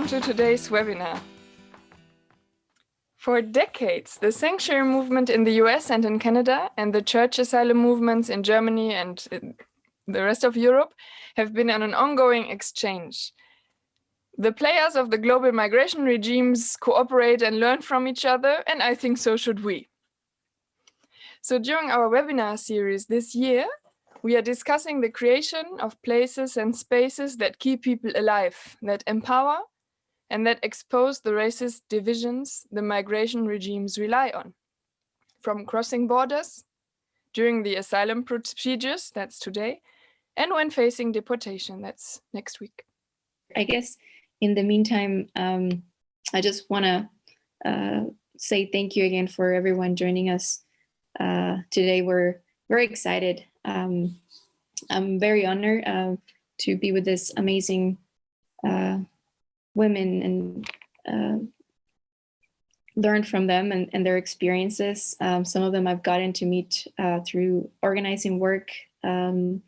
Welcome to today's webinar. For decades, the sanctuary movement in the US and in Canada and the church asylum movements in Germany and in the rest of Europe have been on an ongoing exchange. The players of the global migration regimes cooperate and learn from each other, and I think so should we. So during our webinar series this year, we are discussing the creation of places and spaces that keep people alive, that empower, and that expose the racist divisions the migration regimes rely on. From crossing borders, during the asylum procedures, that's today, and when facing deportation, that's next week. I guess in the meantime, um, I just want to uh, say thank you again for everyone joining us uh, today. We're very excited. Um, I'm very honored uh, to be with this amazing uh, women and uh, learn from them and, and their experiences. Um, some of them I've gotten to meet uh, through organizing work um,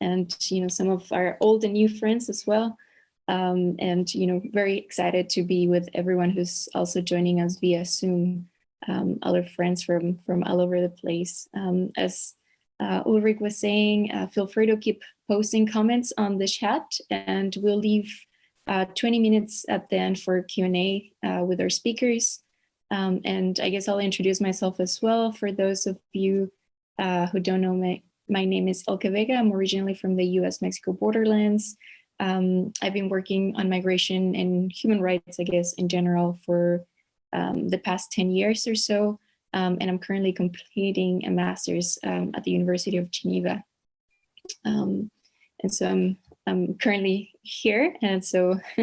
and, you know, some of our old and new friends as well. Um, and, you know, very excited to be with everyone who's also joining us via Zoom, um, other friends from, from all over the place. Um, as uh, Ulrich was saying, uh, feel free to keep posting comments on the chat and we'll leave uh, 20 minutes at the end for Q&A uh, with our speakers. Um, and I guess I'll introduce myself as well. For those of you uh, who don't know me, my name is Elke Vega. I'm originally from the US-Mexico borderlands. Um, I've been working on migration and human rights, I guess, in general for um, the past 10 years or so. Um, and I'm currently completing a master's um, at the University of Geneva. Um, and so I'm, I'm currently here and so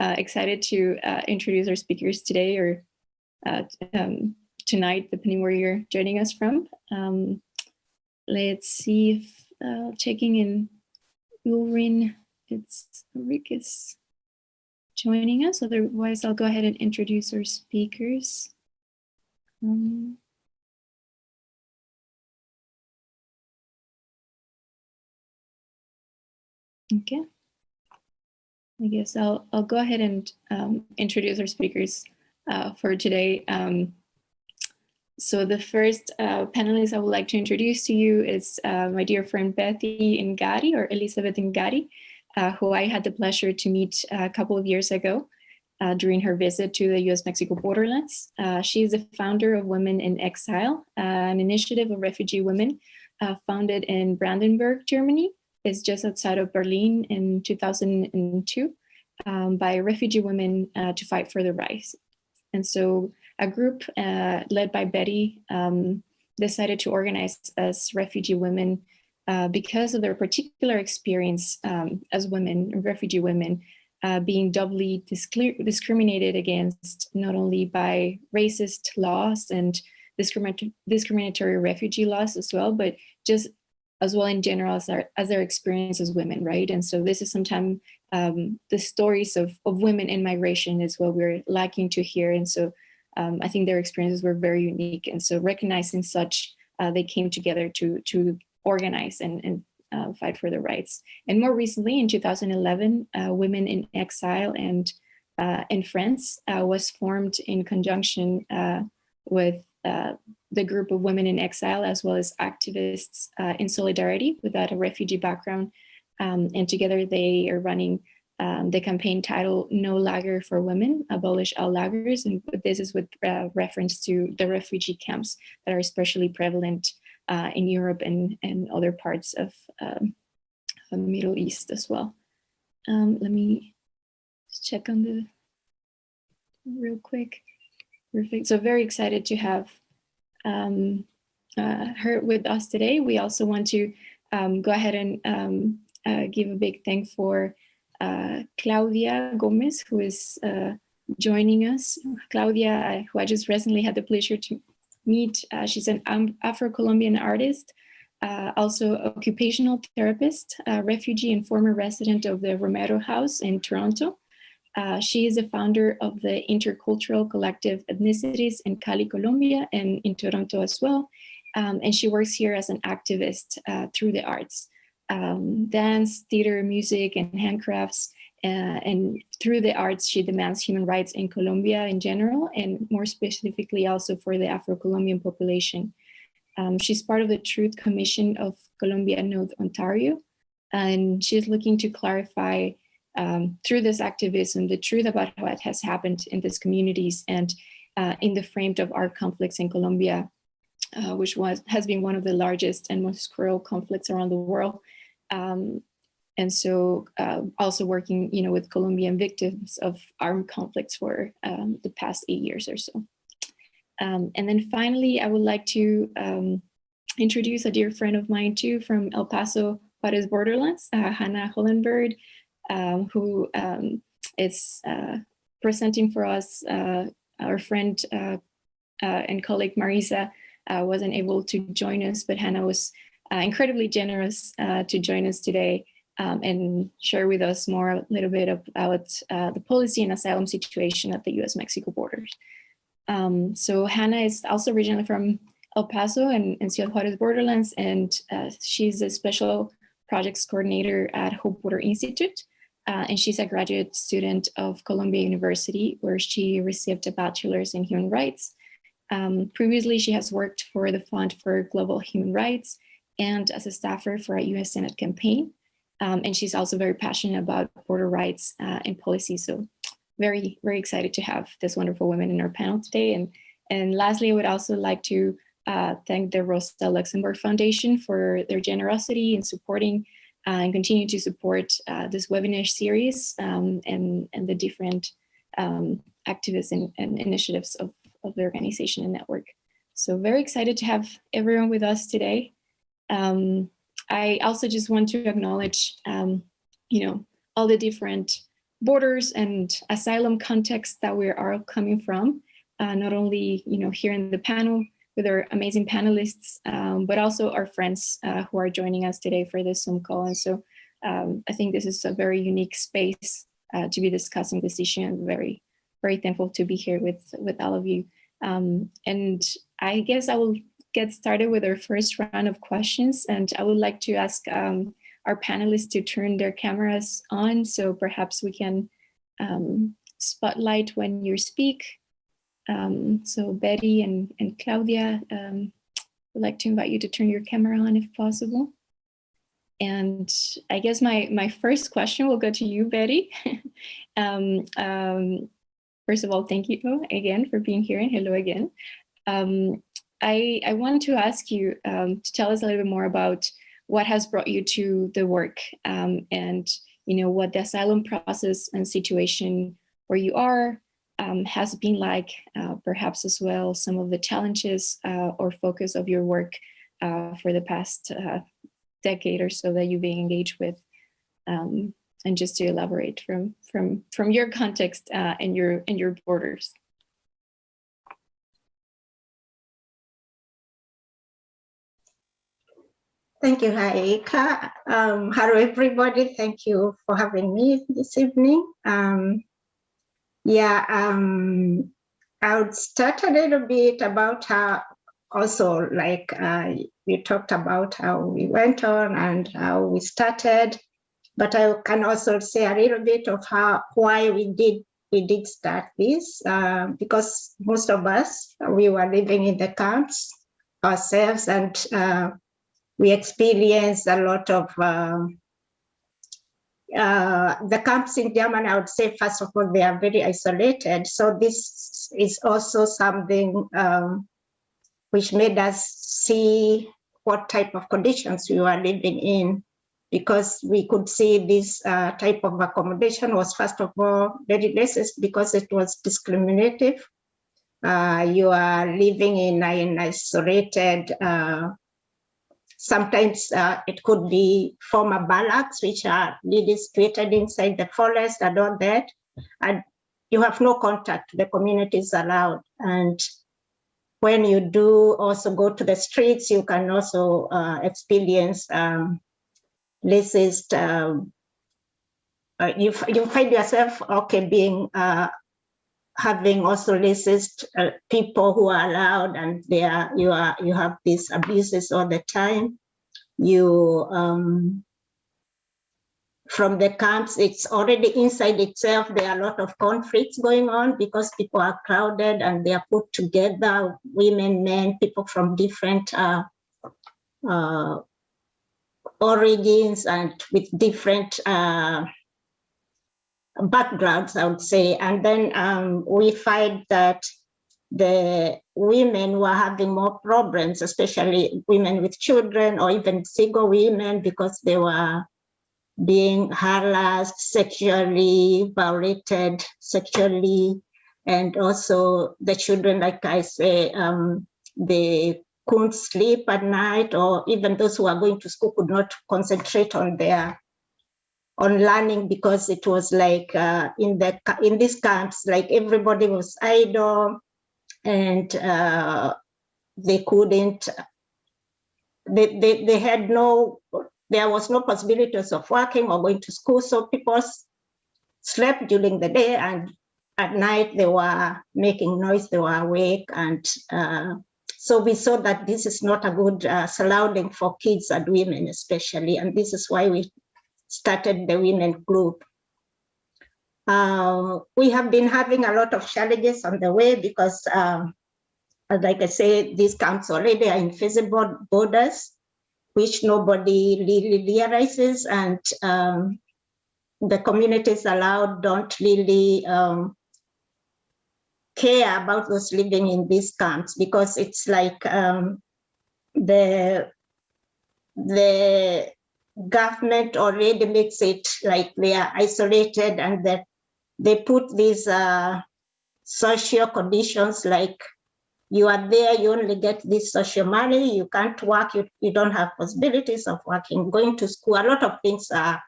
uh, excited to uh, introduce our speakers today or uh, um, tonight, depending where you're joining us from. Um, let's see if uh, checking in Ulrin, it's Rick is joining us. Otherwise, I'll go ahead and introduce our speakers. Um, okay. I guess I'll, I'll go ahead and um, introduce our speakers uh, for today. Um, so the first uh, panelist I would like to introduce to you is uh, my dear friend Bethy Ngari or Elizabeth Ngari, uh, who I had the pleasure to meet a couple of years ago uh, during her visit to the US-Mexico borderlands. Uh, she is the founder of Women in Exile, an initiative of refugee women founded in Brandenburg, Germany, is just outside of Berlin in 2002 um, by refugee women uh, to fight for the rights. And so a group uh, led by Betty um, decided to organize as refugee women uh, because of their particular experience um, as women, refugee women, uh, being doubly discriminated against not only by racist laws and discriminatory refugee laws as well, but just as well in general as their, as their experience as women, right? And so this is sometimes um, the stories of, of women in migration is what we're lacking to hear. And so um, I think their experiences were very unique. And so recognizing such, uh, they came together to, to organize and, and uh, fight for their rights. And more recently in 2011, uh, Women in Exile and uh, and Friends uh, was formed in conjunction uh, with the group of women in exile, as well as activists uh, in solidarity without a refugee background. Um, and together they are running um, the campaign title No Lager for Women, Abolish All Lagers. And this is with uh, reference to the refugee camps that are especially prevalent uh, in Europe and, and other parts of um, the Middle East as well. Um, let me check on the real quick. Perfect. So very excited to have um, uh, her with us today. We also want to um, go ahead and um, uh, give a big thank for uh, Claudia Gomez, who is uh, joining us. Claudia, who I just recently had the pleasure to meet. Uh, she's an Afro-Colombian artist, uh, also occupational therapist, refugee and former resident of the Romero House in Toronto. Uh, she is the founder of the Intercultural Collective Ethnicities in Cali, Colombia, and in Toronto as well. Um, and she works here as an activist uh, through the arts, um, dance, theater, music, and handcrafts. Uh, and through the arts, she demands human rights in Colombia in general, and more specifically also for the Afro-Colombian population. Um, she's part of the Truth Commission of Colombia North Ontario, and she's looking to clarify um, through this activism the truth about what has happened in these communities and uh, in the frame of our conflicts in Colombia, uh, which was has been one of the largest and most cruel conflicts around the world. Um, and so uh, also working, you know, with Colombian victims of armed conflicts for um, the past eight years or so. Um, and then finally, I would like to um, introduce a dear friend of mine too from El Paso, Juarez Borderlands, uh, Hannah Hollenberg, um, who um, is uh, presenting for us. Uh, our friend uh, uh, and colleague Marisa wasn't able to join us, but Hannah was incredibly generous to join us today um, and share with us more a little bit about the policy and asylum situation at the US-Mexico borders. Um, so Hannah is also originally from El Paso and, and Ciudad Juarez borderlands, and uh, she's a special projects coordinator at Hope Border Institute. Uh, and she's a graduate student of Columbia University, where she received a bachelor's in human rights. Um, previously, she has worked for the Fund for Global Human Rights and as a staffer for a US Senate campaign. Um, and she's also very passionate about border rights uh, and policy. So very, very excited to have this wonderful woman in our panel today. And, and lastly, I would also like to uh, thank the Rosa Luxemburg Foundation for their generosity in supporting and continue to support uh, this webinar series um, and, and the different um, activists and, and initiatives of, of the organization and network. So very excited to have everyone with us today. Um, I also just want to acknowledge, um, you know, all the different borders and asylum contexts that we are coming from, uh, not only, you know, here in the panel with our amazing panelists, um, but also our friends uh, who are joining us today for this Zoom call. And so um, I think this is a very unique space uh, to be discussing this issue and very, very thankful to be here with, with all of you. Um, and I guess I will get started with our first round of questions. And I would like to ask um, our panelists to turn their cameras on so perhaps we can um, spotlight when you speak. Um, so Betty and, and Claudia, um, would like to invite you to turn your camera on if possible. And I guess my, my first question will go to you, Betty. um, um, first of all, thank you again for being here and hello again. Um, I, I wanted to ask you um, to tell us a little bit more about what has brought you to the work and you know what the asylum process and situation where you are um, has been like, uh, perhaps as well some of the challenges uh, or focus of your work uh, for the past uh, decade or so that you've been engaged with. Um, and just to elaborate from from from your context uh, and your and your borders. Thank you, Haika. Um, hello, everybody. Thank you for having me this evening. Um, yeah, um, I would start a little bit about how also like uh, you talked about how we went on and how we started, but I can also say a little bit of how why we did we did start this uh, because most of us we were living in the camps ourselves and uh, we experienced a lot of um, uh, the camps in Germany, I would say, first of all, they are very isolated. So this is also something um, which made us see what type of conditions we were living in, because we could see this uh, type of accommodation was, first of all, very racist because it was discriminative. Uh, you are living in an isolated uh, Sometimes uh, it could be former barracks, which are situated inside the forest and all that. And you have no contact, the community is allowed. And when you do also go to the streets, you can also uh, experience um, racist, um, uh, you, you find yourself, okay, being uh, having also racist uh, people who are allowed and they are you are you have these abuses all the time you um from the camps, it's already inside itself. There are a lot of conflicts going on because people are crowded and they are put together, women, men, people from different uh, uh, origins and with different uh, backgrounds, I would say. And then um, we find that the women were having more problems, especially women with children or even single women because they were being harassed, sexually violated, sexually, and also the children, like I say, um, they couldn't sleep at night, or even those who are going to school could not concentrate on their on learning because it was like uh, in the in these camps, like everybody was idle, and uh, they couldn't. They, they they had no there was no possibilities of working or going to school. So people slept during the day and at night they were making noise, they were awake. And uh, so we saw that this is not a good uh, surrounding for kids and women especially. And this is why we started the women group. Uh, we have been having a lot of challenges on the way because, um, like I say, these camps already are invisible borders which nobody really realizes and um, the communities allowed don't really um, care about those living in these camps because it's like um, the the government already makes it like they are isolated and that they put these uh, social conditions like you are there, you only get this social money, you can't work, you, you don't have possibilities of working, going to school, a lot of things are,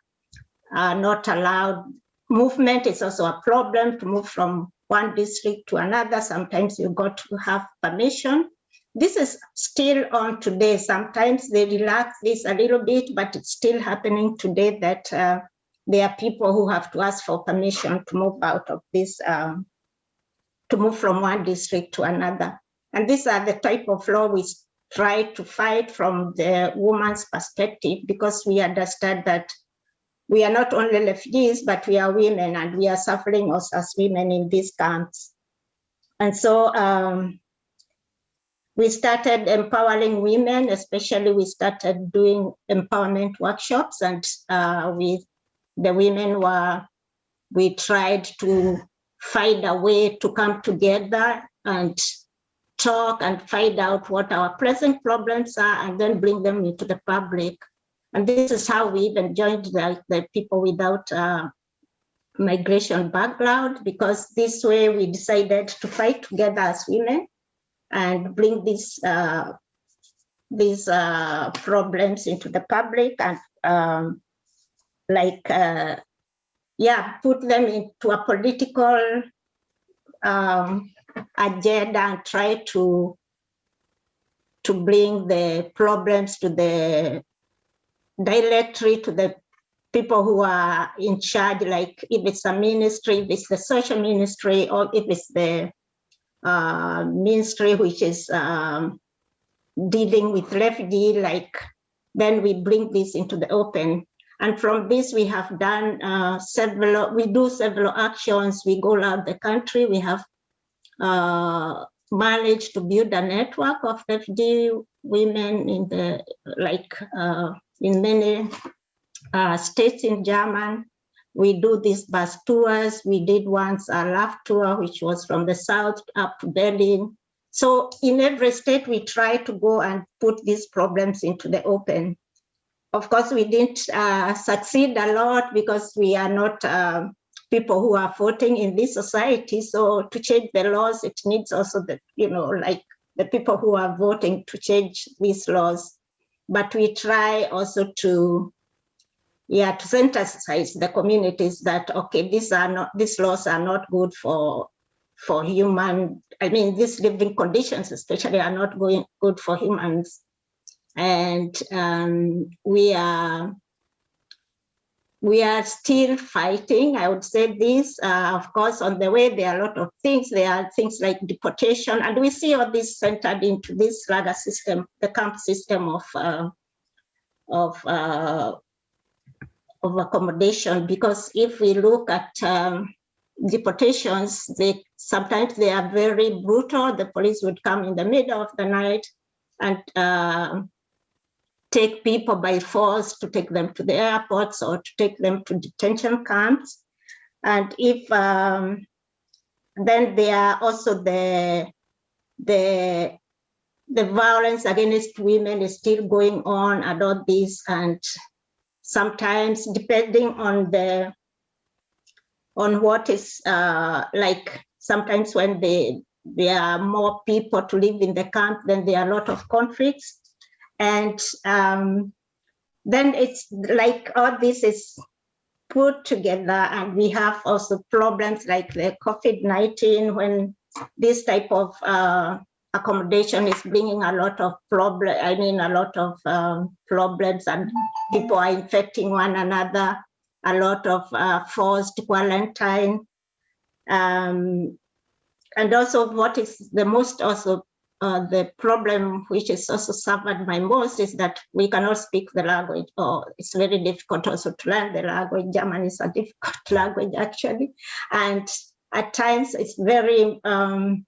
are not allowed. Movement is also a problem to move from one district to another. Sometimes you got to have permission. This is still on today. Sometimes they relax this a little bit, but it's still happening today that uh, there are people who have to ask for permission to move out of this, um, to move from one district to another. And these are the type of law we try to fight from the woman's perspective because we understand that we are not only refugees, but we are women and we are suffering also as women in these camps. And so um, we started empowering women, especially we started doing empowerment workshops and uh, we, the women were, we tried to find a way to come together and talk and find out what our present problems are and then bring them into the public. And this is how we even joined the, the people without uh, migration background, because this way we decided to fight together as women and bring these, uh, these uh, problems into the public and um, like, uh, yeah, put them into a political um, agenda and try to to bring the problems to the directly to the people who are in charge, like if it's a ministry, if it's the social ministry, or if it's the uh, ministry which is um, dealing with refugee, like then we bring this into the open. And from this, we have done uh, several, we do several actions. We go around the country. We have uh, managed to build a network of refugee women in the like uh, in many uh, states in German. We do these bus tours. We did once a love tour, which was from the south up to Berlin. So in every state, we try to go and put these problems into the open. Of course, we didn't uh, succeed a lot because we are not um, people who are voting in this society. So to change the laws, it needs also the, you know, like the people who are voting to change these laws. But we try also to, yeah, to sensitize the communities that, okay, these are not, these laws are not good for, for human, I mean, these living conditions especially are not going good for humans. And um, we are we are still fighting. I would say this, uh, of course, on the way, there are a lot of things. There are things like deportation, and we see all this centered into this lager system, the camp system of uh, of uh, of accommodation because if we look at um, deportations, they sometimes they are very brutal. The police would come in the middle of the night and uh, take people by force to take them to the airports or to take them to detention camps. And if um, then there are also the the the violence against women is still going on and all this and sometimes depending on the on what is uh, like sometimes when they there are more people to live in the camp then there are a lot of conflicts. And um, then it's like all this is put together and we have also problems like the COVID-19 when this type of uh, accommodation is bringing a lot of problem, I mean, a lot of um, problems and people are infecting one another, a lot of uh, forced quarantine. Um, and also what is the most also uh, the problem which is also suffered by most is that we cannot speak the language or it's very difficult also to learn the language. German is a difficult language actually. And at times it's very, um,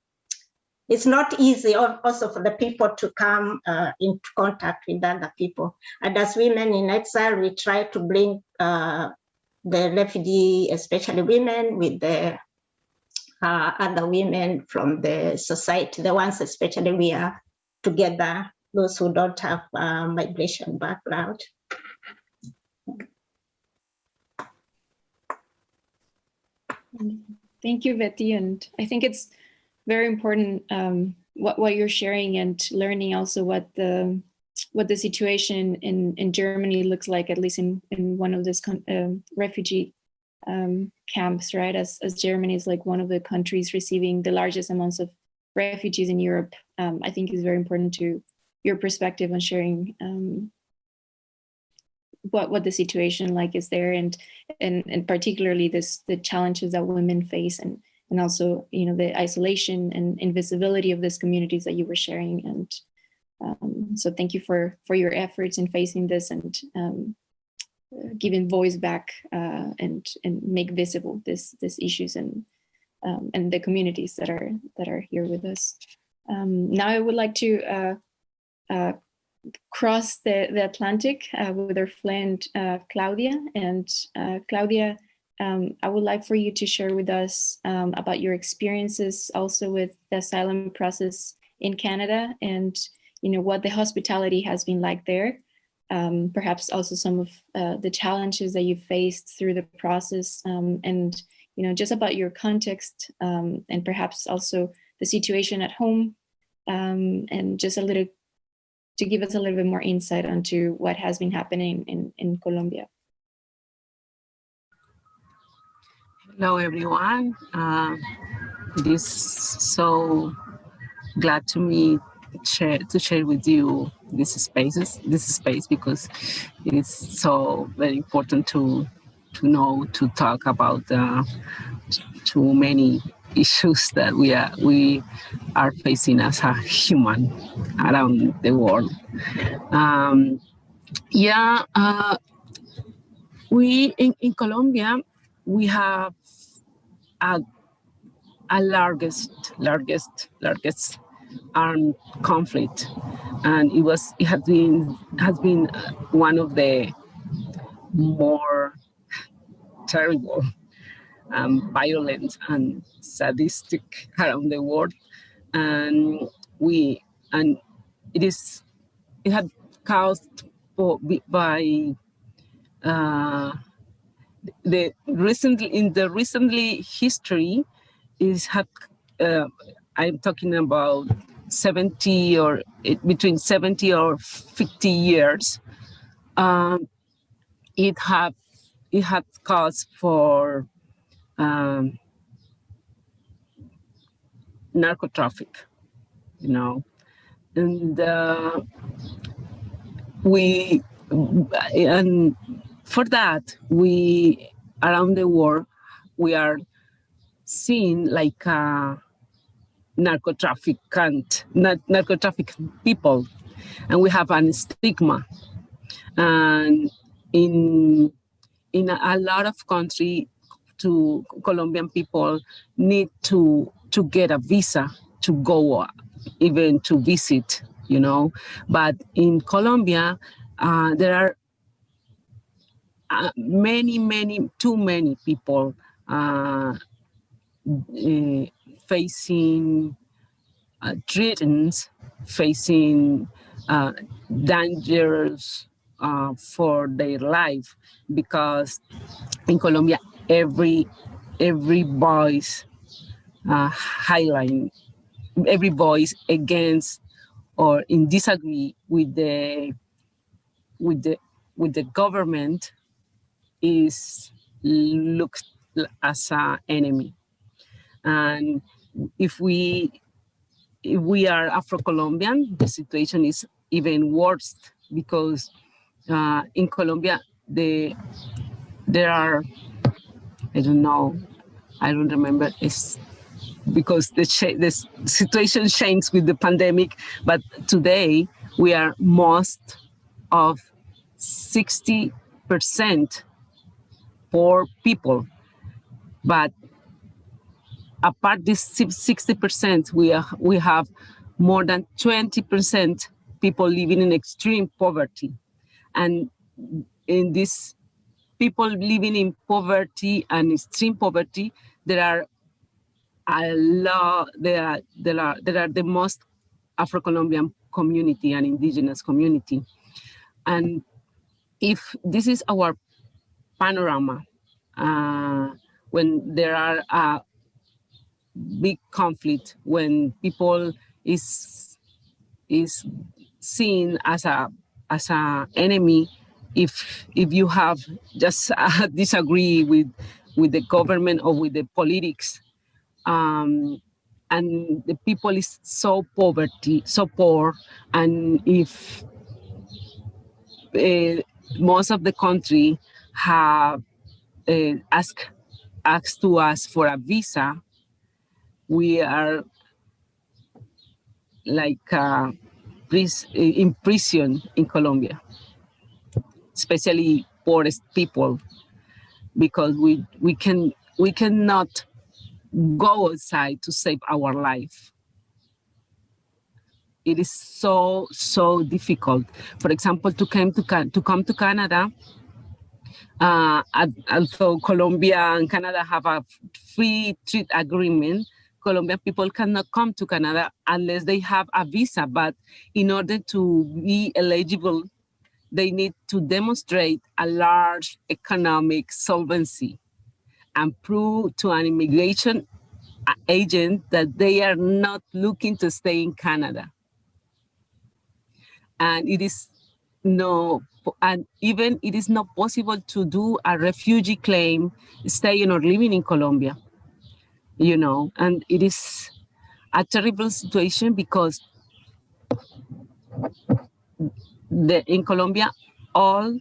it's not easy also for the people to come uh, into contact with other people. And as women in exile, we try to bring uh, the refugee, especially women, with the uh, other women from the society, the ones especially we are together, those who don't have uh, migration background. Thank you, Betty. And I think it's very important um, what, what you're sharing and learning also what the what the situation in, in Germany looks like, at least in, in one of these uh, refugee um, camps, right? As, as Germany is like one of the countries receiving the largest amounts of refugees in Europe, um, I think is very important to your perspective on sharing um, what what the situation like is there and and and particularly this the challenges that women face and and also you know the isolation and invisibility of these communities that you were sharing and um, so thank you for for your efforts in facing this and um, giving voice back uh, and and make visible this these issues and um, and the communities that are that are here with us. Um, now I would like to uh, uh, cross the, the Atlantic uh, with our friend uh, Claudia. And uh, Claudia, um, I would like for you to share with us um, about your experiences also with the asylum process in Canada and you know what the hospitality has been like there um, perhaps also some of uh, the challenges that you faced through the process um, and you know just about your context um, and perhaps also the situation at home um, and just a little to give us a little bit more insight onto what has been happening in, in Colombia. Hello everyone. Uh, it is so glad to meet share to share with you these spaces, this space because it is so very important to to know to talk about uh, too many issues that we are we are facing as a human around the world. Um, yeah, uh, we in, in Colombia we have a, a largest largest largest armed conflict, and it was it has been has been one of the more terrible, um, violent, and sadistic around the world, and we and it is it had caused by uh, the recently in the recently history is had uh, I'm talking about 70 or between 70 or 50 years, um, it had it had caused for um, narco traffic, you know, and uh, we and for that we around the world we are seeing like a narco trafficant, narco trafficking people, and we have a stigma. And in in a, a lot of country to Colombian people need to to get a visa to go even to visit, you know. But in Colombia, uh, there are uh, many, many, too many people uh, uh, facing uh, threats, facing uh, dangers uh, for their life because in Colombia, every every voice uh, every voice against or in disagree with the with the with the government is looked as an enemy. And if we if we are Afro-Colombian, the situation is even worse because uh, in Colombia, the there are, I don't know, I don't remember, it's because the, the situation changed with the pandemic, but today we are most of 60% poor people. But apart this 60%, we, are, we have more than 20% people living in extreme poverty. And in this people living in poverty and extreme poverty, there are a lot, there are, there are, there are the most Afro-Colombian community and indigenous community. And if this is our panorama, uh, when there are a big conflict, when people is is seen as a as an enemy if if you have just uh, disagree with with the government or with the politics um, and the people is so poverty so poor and if uh, most of the country have uh, asked asked to us for a visa we are like uh, in prison in Colombia especially poorest people, because we we can we cannot go outside to save our life. It is so so difficult. For example, to come to to come to Canada. Uh, although Colombia and Canada have a free trade agreement, Colombian people cannot come to Canada unless they have a visa. But in order to be eligible they need to demonstrate a large economic solvency and prove to an immigration agent that they are not looking to stay in Canada. And it is no, and even it is not possible to do a refugee claim staying or living in Colombia, you know, and it is a terrible situation because the, in Colombia all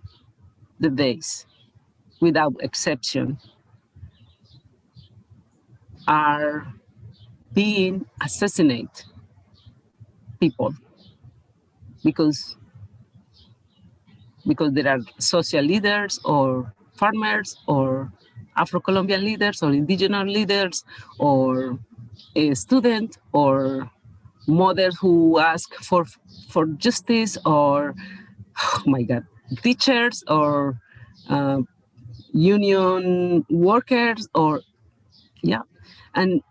the days, without exception, are being assassinate people because because there are social leaders or farmers or Afro-Colombian leaders or indigenous leaders or a student or mothers who ask for for justice or oh my god teachers or uh, union workers or yeah. And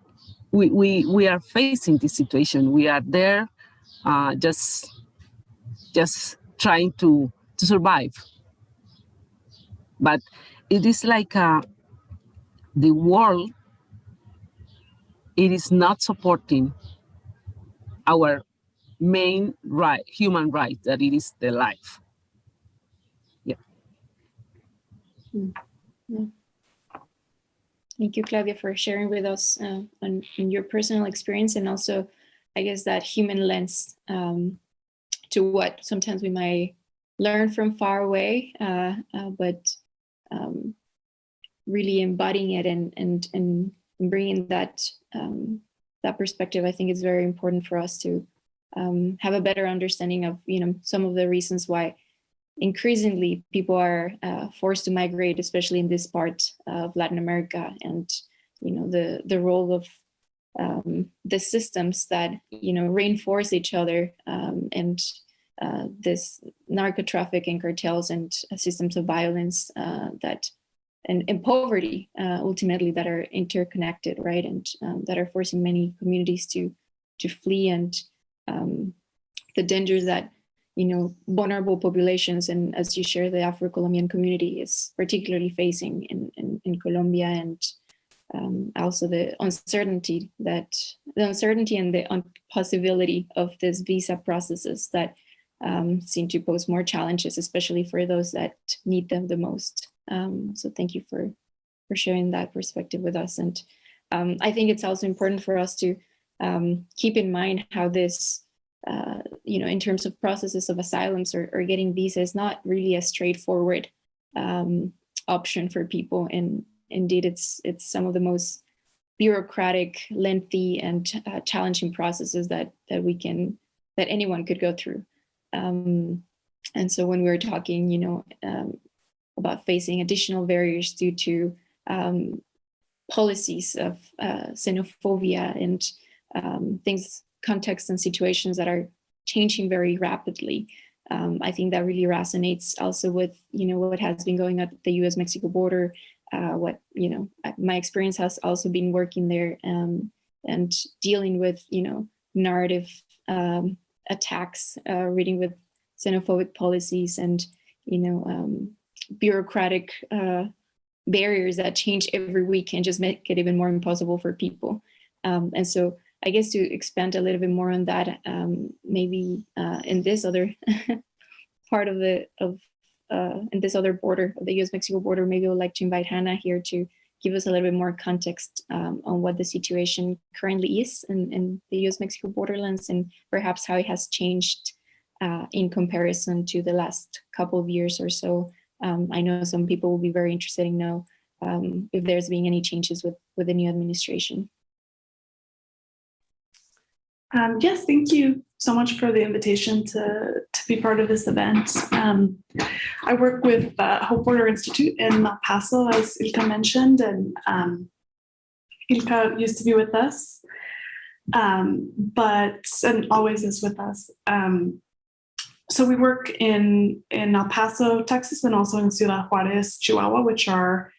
we we we are facing this situation. We are there uh, just just trying to to survive but it is like uh, the world it is not supporting our main right, human right, that it is the life. Yeah. Mm. yeah. Thank you, Claudia, for sharing with us uh, on, on, your personal experience and also, I guess, that human lens um, to what sometimes we might learn from far away, uh, uh, but um, really embodying it and and and bringing that um, that perspective, I think is very important for us to um, have a better understanding of, you know, some of the reasons why increasingly people are uh, forced to migrate, especially in this part of Latin America, and you know the the role of um, the systems that you know reinforce each other um, and uh, this narco trafficking cartels and systems of violence uh, that and, and poverty uh, ultimately that are interconnected, right, and um, that are forcing many communities to to flee and um, the dangers that you know vulnerable populations and as you share the Afro-Colombian community is particularly facing in, in, in Colombia and um, also the uncertainty that the uncertainty and the possibility of this visa processes that um, seem to pose more challenges, especially for those that need them the most. Um, so thank you for, for sharing that perspective with us. And um, I think it's also important for us to um, keep in mind how this, uh, you know, in terms of processes of asylums or, or getting visas, not really a straightforward um, option for people. And indeed, it's, it's some of the most bureaucratic, lengthy, and uh, challenging processes that, that we can, that anyone could go through. Um, and so when we were talking, you know, um, about facing additional barriers due to um, policies of uh, xenophobia and um, things, contexts and situations that are changing very rapidly. Um, I think that really resonates also with, you know, what has been going on at the US-Mexico border, uh, what, you know, my experience has also been working there um, and dealing with, you know, narrative um, attacks, uh, reading with xenophobic policies and, you know, um, bureaucratic uh, barriers that change every week and just make it even more impossible for people. Um, and so I guess to expand a little bit more on that, um, maybe uh, in this other part of the, of uh, in this other border of the US-Mexico border, maybe I would like to invite Hannah here to give us a little bit more context um, on what the situation currently is in, in the US-Mexico borderlands and perhaps how it has changed uh, in comparison to the last couple of years or so. Um, I know some people will be very interested in know um, if there's been any changes with, with the new administration. Um, yes, thank you so much for the invitation to, to be part of this event. Um, I work with uh, Hope Border Institute in El Paso, as Ilka mentioned, and um, Ilka used to be with us, um, but and always is with us. Um, so we work in, in El Paso, Texas, and also in Ciudad Juarez, Chihuahua, which are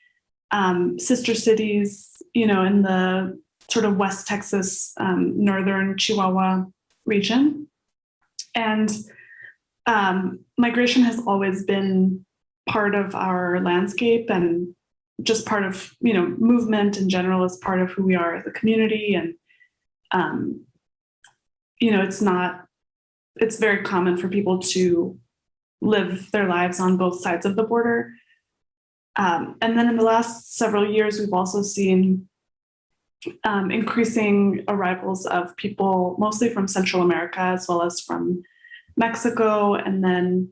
um, sister cities, you know, in the sort of West Texas, um, northern Chihuahua region. And um, migration has always been part of our landscape and just part of, you know, movement in general is part of who we are as a community. And, um, you know, it's not, it's very common for people to live their lives on both sides of the border. Um, and then in the last several years, we've also seen um, increasing arrivals of people mostly from Central America as well as from Mexico and then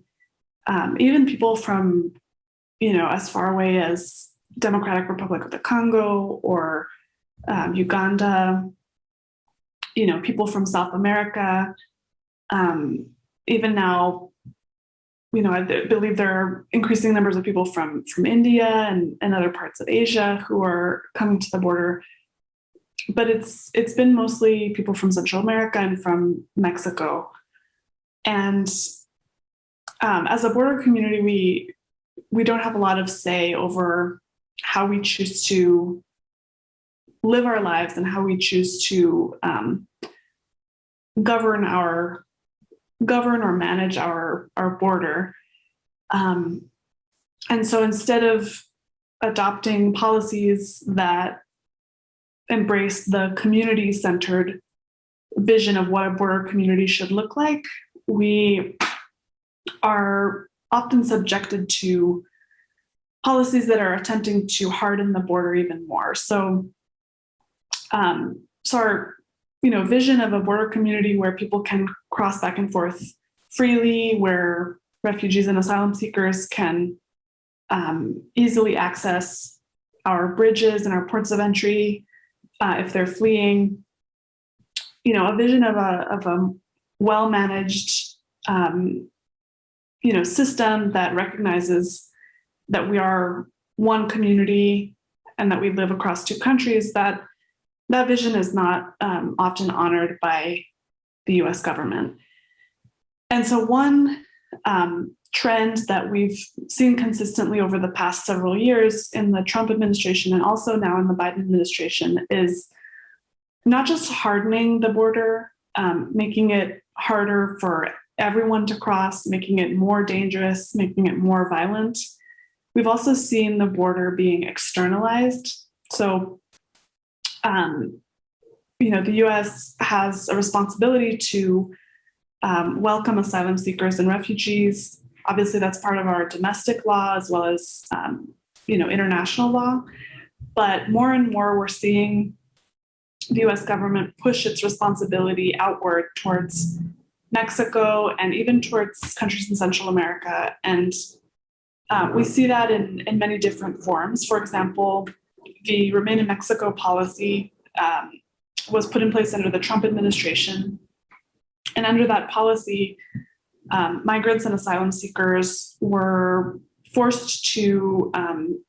um, even people from you know as far away as Democratic Republic of the Congo or um, Uganda you know people from South America. Um, even now you know I believe there are increasing numbers of people from from India and, and other parts of Asia who are coming to the border but it's it's been mostly people from Central America and from Mexico. And um, as a border community, we we don't have a lot of say over how we choose to live our lives and how we choose to um, govern our govern or manage our our border. Um, and so instead of adopting policies that embrace the community-centered vision of what a border community should look like, we are often subjected to policies that are attempting to harden the border even more. So, um, so our you know, vision of a border community where people can cross back and forth freely, where refugees and asylum seekers can um, easily access our bridges and our ports of entry, uh, if they're fleeing, you know, a vision of a, of a well-managed, um, you know, system that recognizes that we are one community and that we live across two countries, that that vision is not um, often honored by the US government. And so one um, trend that we've seen consistently over the past several years in the Trump administration and also now in the Biden administration is not just hardening the border, um, making it harder for everyone to cross, making it more dangerous, making it more violent. We've also seen the border being externalized. So, um, you know, the US has a responsibility to um, welcome asylum seekers and refugees. Obviously, that's part of our domestic law as well as, um, you know, international law. But more and more, we're seeing the US government push its responsibility outward towards Mexico and even towards countries in Central America. And uh, we see that in, in many different forms. For example, the Remain in Mexico policy um, was put in place under the Trump administration. And under that policy, um, migrants and asylum seekers were forced to, um,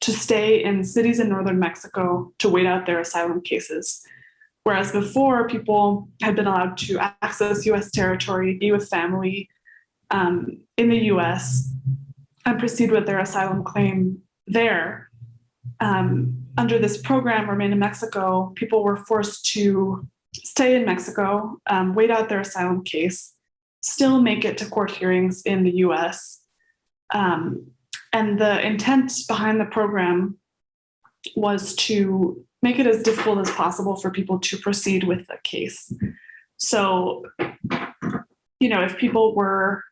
to stay in cities in northern Mexico to wait out their asylum cases. Whereas before, people had been allowed to access US territory, be with family um, in the US, and proceed with their asylum claim there. Um, under this program, Remain in Mexico, people were forced to stay in Mexico, um, wait out their asylum case, still make it to court hearings in the US. Um, and the intent behind the program was to make it as difficult as possible for people to proceed with the case. So, you know, if people were,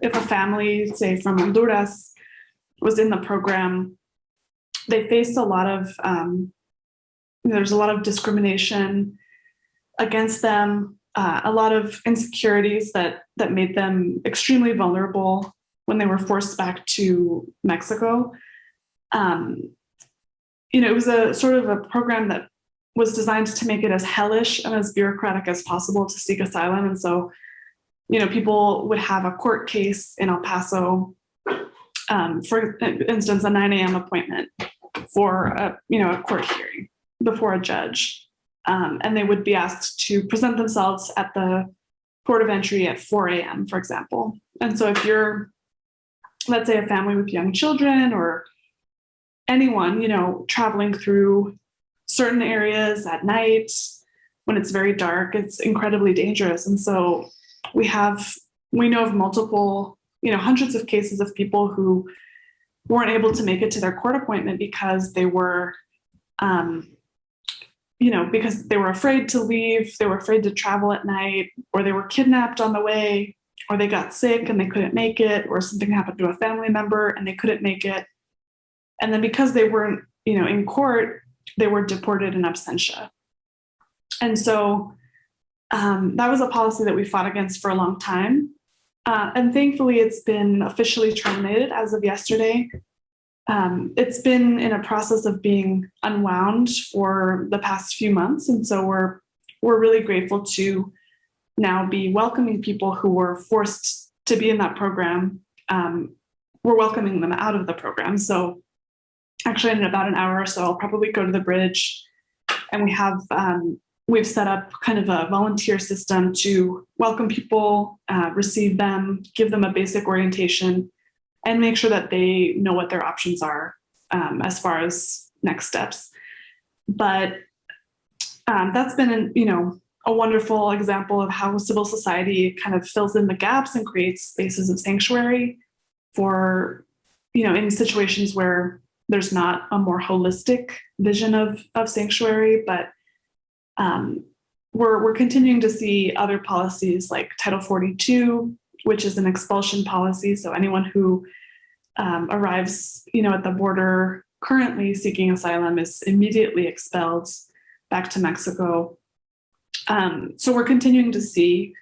if a family, say from Honduras, was in the program, they faced a lot of, um, there's a lot of discrimination against them, uh, a lot of insecurities that that made them extremely vulnerable when they were forced back to Mexico. Um, you know, it was a sort of a program that was designed to make it as hellish and as bureaucratic as possible to seek asylum. And so, you know, people would have a court case in El Paso, um, for instance, a 9 a.m. appointment for a, you know, a court hearing before a judge. Um, and they would be asked to present themselves at the port of entry at 4 a.m., for example. And so if you're, let's say a family with young children or anyone, you know, traveling through certain areas at night when it's very dark, it's incredibly dangerous. And so we have, we know of multiple, you know, hundreds of cases of people who weren't able to make it to their court appointment because they were, um, you know, because they were afraid to leave, they were afraid to travel at night, or they were kidnapped on the way, or they got sick and they couldn't make it, or something happened to a family member and they couldn't make it. And then because they weren't, you know, in court, they were deported in absentia. And so um, that was a policy that we fought against for a long time. Uh, and thankfully, it's been officially terminated as of yesterday. Um, it's been in a process of being unwound for the past few months. And so we're, we're really grateful to now be welcoming people who were forced to be in that program. Um, we're welcoming them out of the program. So actually in about an hour or so, I'll probably go to the bridge and we have, um, we've set up kind of a volunteer system to welcome people, uh, receive them, give them a basic orientation, and make sure that they know what their options are um, as far as next steps. But um, that's been, you know, a wonderful example of how civil society kind of fills in the gaps and creates spaces of sanctuary for, you know, in situations where there's not a more holistic vision of, of sanctuary, but um, we're, we're continuing to see other policies like Title 42, which is an expulsion policy. So anyone who um, arrives you know, at the border currently seeking asylum is immediately expelled back to Mexico. Um, so we're continuing to see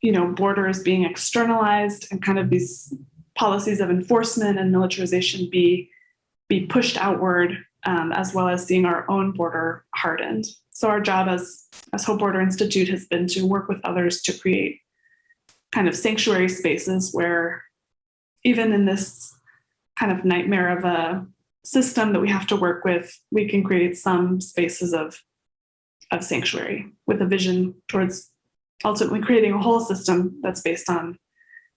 you know, borders being externalized and kind of these policies of enforcement and militarization be be pushed outward, um, as well as seeing our own border hardened. So our job as, as Hope Border Institute has been to work with others to create kind of sanctuary spaces where even in this kind of nightmare of a system that we have to work with, we can create some spaces of, of sanctuary with a vision towards ultimately creating a whole system that's based on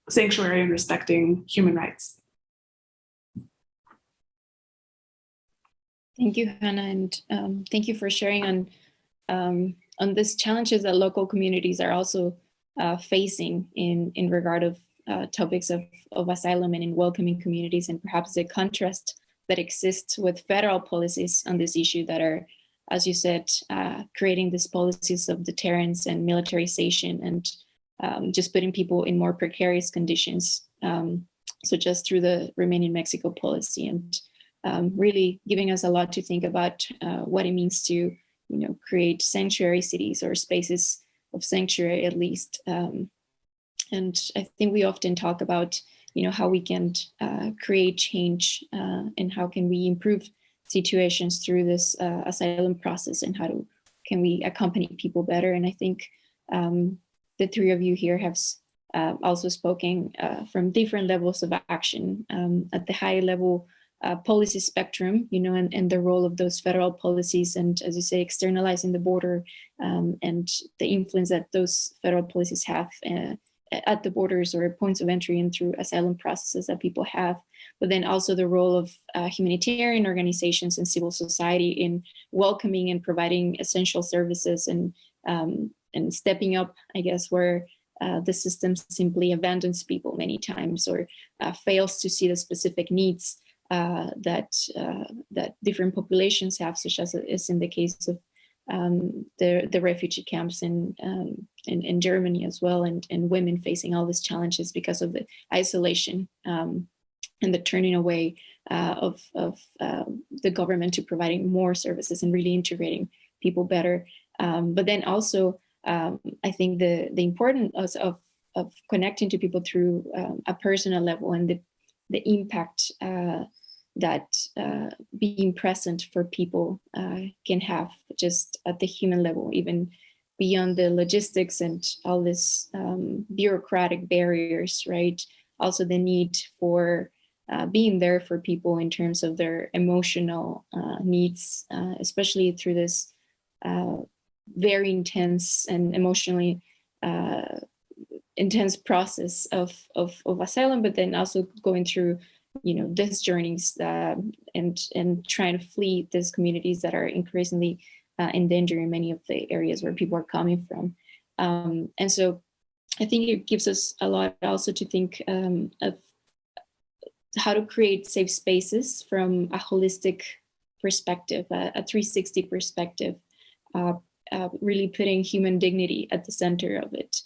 sanctuary and respecting human rights. Thank you, Hannah, and um, thank you for sharing on um, on these challenges that local communities are also uh, facing in in regard of uh, topics of, of asylum and in welcoming communities, and perhaps the contrast that exists with federal policies on this issue that are, as you said, uh, creating these policies of deterrence and militarization and um, just putting people in more precarious conditions. Um, so just through the Remain in Mexico policy and um, really giving us a lot to think about uh, what it means to, you know, create sanctuary cities or spaces of sanctuary at least. Um, and I think we often talk about, you know, how we can uh, create change uh, and how can we improve situations through this uh, asylum process and how to, can we accompany people better. And I think um, the three of you here have uh, also spoken uh, from different levels of action um, at the high level uh, policy spectrum, you know, and, and the role of those federal policies and, as you say, externalizing the border um, and the influence that those federal policies have uh, at the borders or points of entry and through asylum processes that people have, but then also the role of uh, humanitarian organizations and civil society in welcoming and providing essential services and um, and stepping up, I guess, where uh, the system simply abandons people many times or uh, fails to see the specific needs uh, that uh, that different populations have, such as is in the case of um, the the refugee camps in, um, in, in Germany as well, and and women facing all these challenges because of the isolation um, and the turning away uh, of of um, the government to providing more services and really integrating people better. Um, but then also um, I think the the importance of of connecting to people through a personal level and the the impact uh, that uh, being present for people uh, can have just at the human level, even beyond the logistics and all this um, bureaucratic barriers, right? Also the need for uh, being there for people in terms of their emotional uh, needs, uh, especially through this very intense and emotionally intense process of, of, of asylum, but then also going through, you know, these journeys uh, and, and trying to flee these communities that are increasingly uh, in danger in many of the areas where people are coming from. Um, and so I think it gives us a lot also to think um, of how to create safe spaces from a holistic perspective, a, a 360 perspective, uh, uh, really putting human dignity at the center of it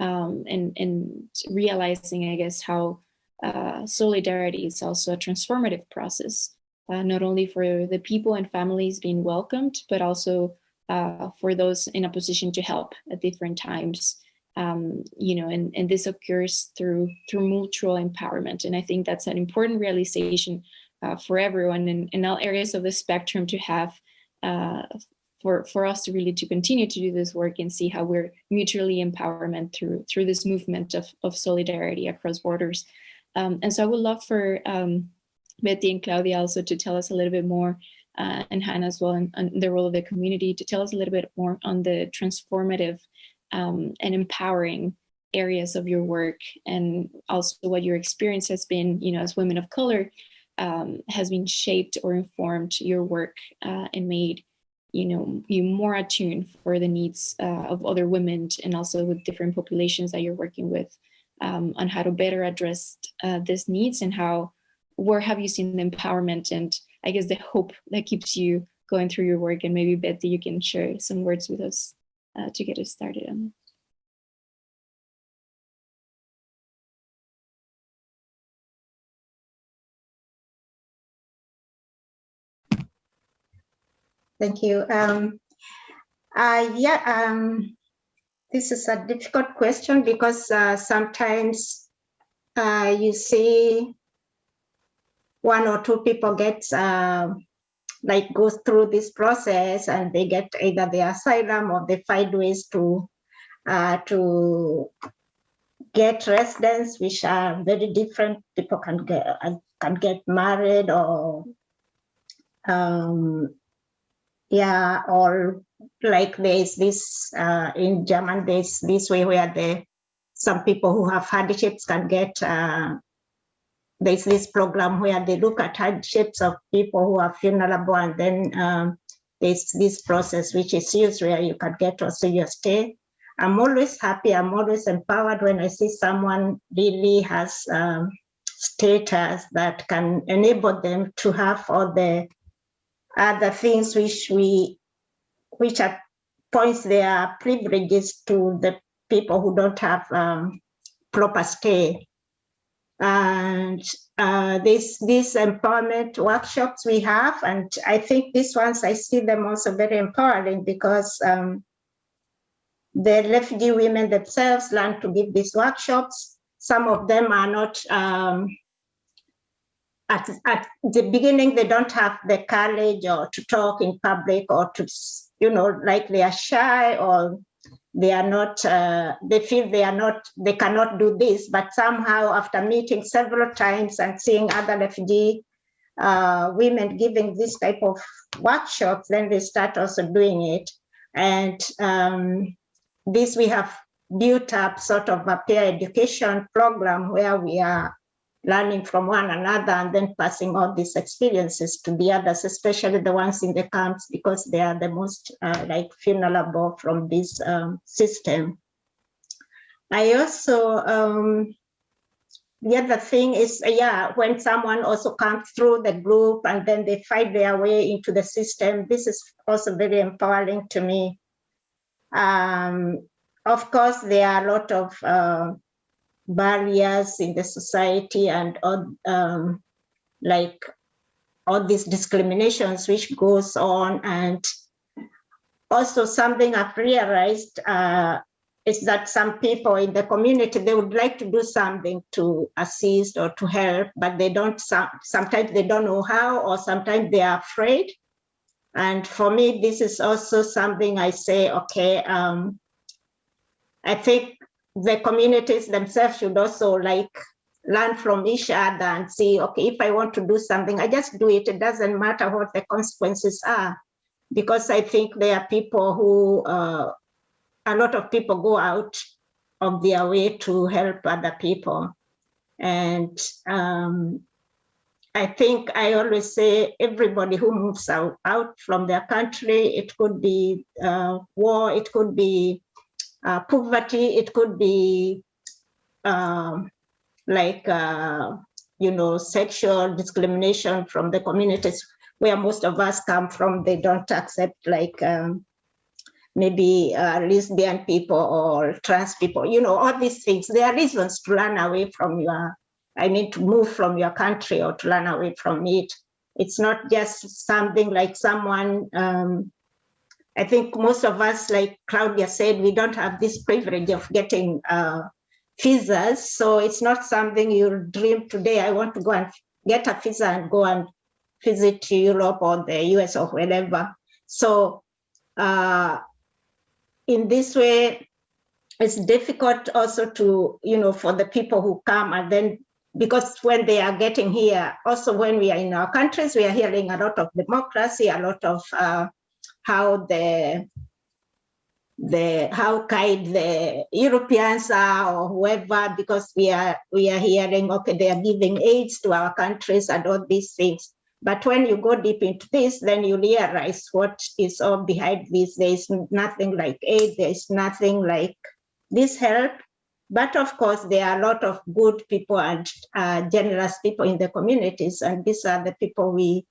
um, and, and realizing, I guess, how uh, solidarity is also a transformative process, uh, not only for the people and families being welcomed, but also uh, for those in a position to help at different times. Um, you know, and, and this occurs through through mutual empowerment. And I think that's an important realization uh, for everyone in, in all areas of the spectrum to have uh, for, for us to really to continue to do this work and see how we're mutually empowerment through through this movement of, of solidarity across borders. Um, and so I would love for um, Betty and Claudia also to tell us a little bit more uh, and Hannah as well and, and, the role of the community to tell us a little bit more on the transformative um, and empowering areas of your work and also what your experience has been, you know, as women of color um, has been shaped or informed your work uh, and made you know, you more attuned for the needs uh, of other women and also with different populations that you're working with um, on how to better address uh, these needs and how, where have you seen the empowerment and I guess the hope that keeps you going through your work and maybe Betty, you can share some words with us uh, to get us started on it. Thank you. Um, uh, yeah, um, this is a difficult question because uh, sometimes uh, you see one or two people get uh, like go through this process and they get either the asylum or they find ways to uh, to get residence, which are very different. People can get can get married or um, yeah, or like there's this uh, in German, there's this way where the some people who have hardships can get uh, there's this program where they look at hardships of people who are vulnerable and then um, there's this process which is used where you can get also your stay. I'm always happy, I'm always empowered when I see someone really has um, status that can enable them to have all the other things which we, which are points their privileges to the people who don't have um, proper stay. And uh, this these empowerment workshops we have, and I think these ones I see them also very empowering because um, the refugee women themselves learn to give these workshops. Some of them are not um, at, at the beginning, they don't have the courage or to talk in public or to, you know, like they are shy or they are not, uh, they feel they are not, they cannot do this, but somehow after meeting several times and seeing other refugee uh, women giving this type of workshops, then they start also doing it. And um, this we have built up sort of a peer education program where we are learning from one another and then passing all these experiences to the others, especially the ones in the camps, because they are the most uh, like vulnerable from this um, system. I also, um, the other thing is, uh, yeah, when someone also comes through the group and then they fight their way into the system, this is also very empowering to me. Um, of course, there are a lot of uh, barriers in the society and all, um, like all these discriminations which goes on and also something I've realized uh, is that some people in the community, they would like to do something to assist or to help, but they don't, sometimes they don't know how, or sometimes they are afraid. And for me, this is also something I say, okay, um, I think the communities themselves should also like learn from each other and see, okay, if I want to do something, I just do it. It doesn't matter what the consequences are. Because I think there are people who, uh, a lot of people go out of their way to help other people. And um, I think I always say everybody who moves out, out from their country, it could be uh, war, it could be uh, poverty, it could be um, like, uh, you know, sexual discrimination from the communities where most of us come from, they don't accept like um, maybe uh, lesbian people or trans people, you know, all these things. There are reasons to run away from your, I mean, to move from your country or to run away from it. It's not just something like someone um, I think most of us, like Claudia said, we don't have this privilege of getting uh, visas. So it's not something you dream today. I want to go and get a visa and go and visit Europe or the US or wherever. So uh, in this way, it's difficult also to, you know, for the people who come and then because when they are getting here, also when we are in our countries, we are hearing a lot of democracy, a lot of uh, how the the how kind the Europeans are or whoever, because we are we are hearing, okay, they are giving aids to our countries and all these things. But when you go deep into this, then you realize what is all behind this. There is nothing like aid, there is nothing like this help. But of course, there are a lot of good people and uh, generous people in the communities, and these are the people we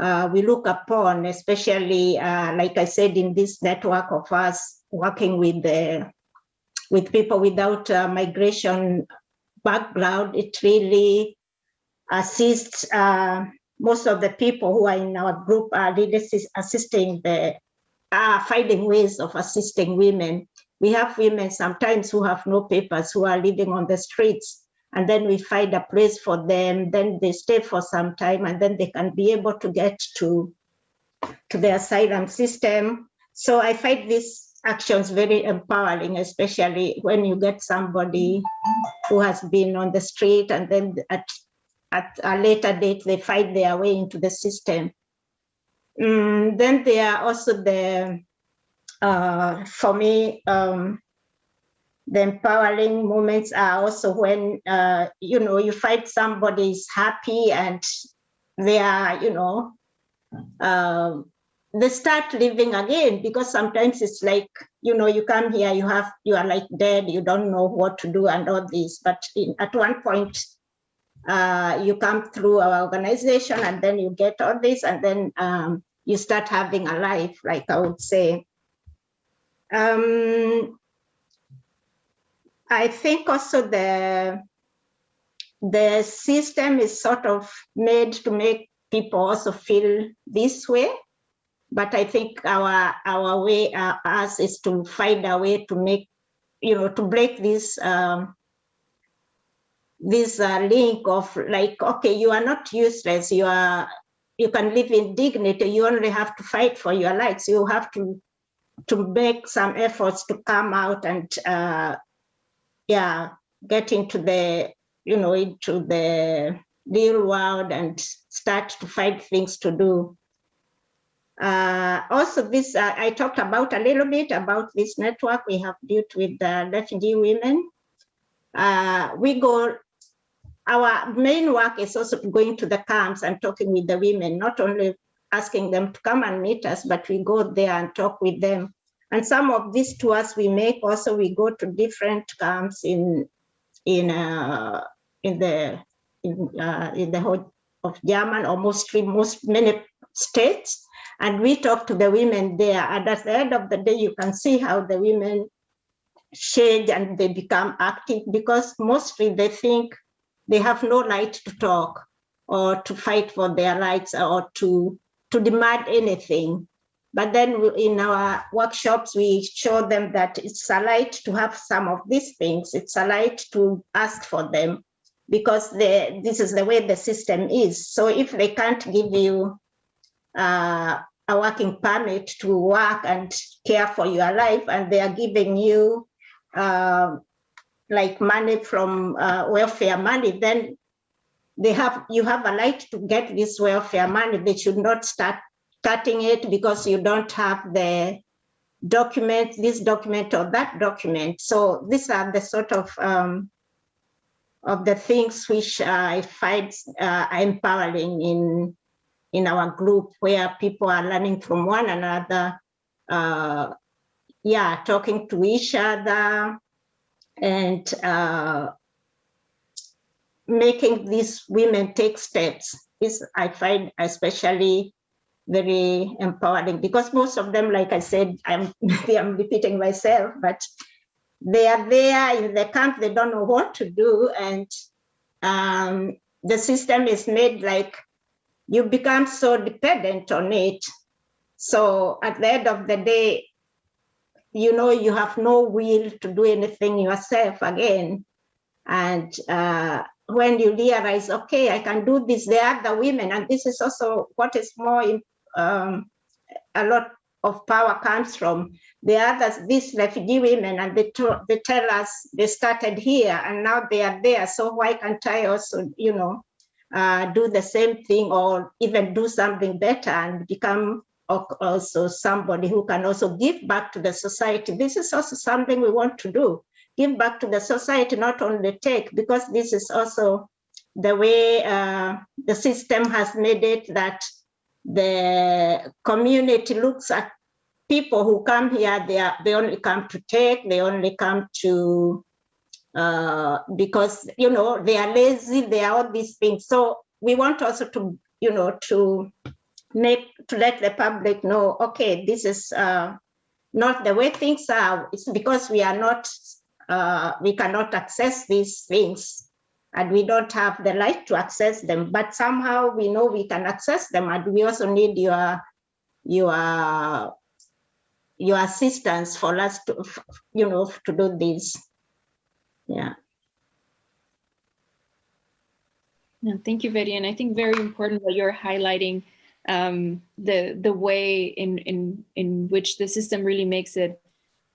uh, we look upon, especially, uh, like I said, in this network of us working with the with people without uh, migration background, it really assists uh, most of the people who are in our group are really assisting the are finding ways of assisting women. We have women sometimes who have no papers, who are living on the streets, and then we find a place for them then they stay for some time and then they can be able to get to to the asylum system so i find these actions very empowering, especially when you get somebody who has been on the street and then at, at a later date, they fight their way into the system. Mm, then there are also the, uh, for me, um, the empowering moments are also when, uh, you know, you find somebody is happy and they are, you know, um, they start living again because sometimes it's like you know you come here you have you are like dead you don't know what to do and all this. But in, at one point uh, you come through our organization and then you get all this and then um, you start having a life like i would say. Um, i think also the the system is sort of made to make people also feel this way. But I think our our way uh, us is to find a way to make you know to break this um, this uh, link of like okay you are not useless. You are you can live in dignity. You only have to fight for your rights. You have to to make some efforts to come out and uh, yeah get into the you know into the real world and start to find things to do uh, also, this uh, I talked about a little bit about this network we have built with the refugee women. Uh, we go, our main work is also going to the camps and talking with the women, not only asking them to come and meet us, but we go there and talk with them. And some of these tours we make also, we go to different camps in in uh, in the in, uh, in the whole of German or mostly most many states and we talk to the women there. And at the end of the day, you can see how the women change and they become active because mostly they think they have no right to talk or to fight for their rights or to, to demand anything. But then in our workshops, we show them that it's a right to have some of these things. It's a right to ask for them because the, this is the way the system is. So if they can't give you uh, a working permit to work and care for your life, and they are giving you uh, like money from uh, welfare money, then they have you have a right to get this welfare money. They should not start cutting it because you don't have the document, this document or that document. So these are the sort of um, of the things which I find uh, empowering in in our group where people are learning from one another, uh, yeah, talking to each other and uh, making these women take steps is I find especially very empowering because most of them, like I said, I'm, I'm repeating myself, but they are there in the camp, they don't know what to do. And um, the system is made like you become so dependent on it. So at the end of the day, you know, you have no will to do anything yourself again. And uh, when you realize, okay, I can do this, there are the women, and this is also what is more, um, a lot of power comes from the others, these refugee women, and they, they tell us they started here and now they are there. So why can't I also, you know, uh, do the same thing or even do something better and become also somebody who can also give back to the society. This is also something we want to do. Give back to the society, not only take, because this is also the way uh, the system has made it that the community looks at people who come here, they, are, they only come to take, they only come to uh, because you know they are lazy, they are all these things. So we want also to you know to make to let the public know, okay, this is uh, not the way things are. It's because we are not uh, we cannot access these things and we don't have the right to access them. But somehow we know we can access them, and we also need your your your assistance for us to you know to do this. Yeah. No, thank you. And I think very important that you're highlighting um, the the way in in in which the system really makes it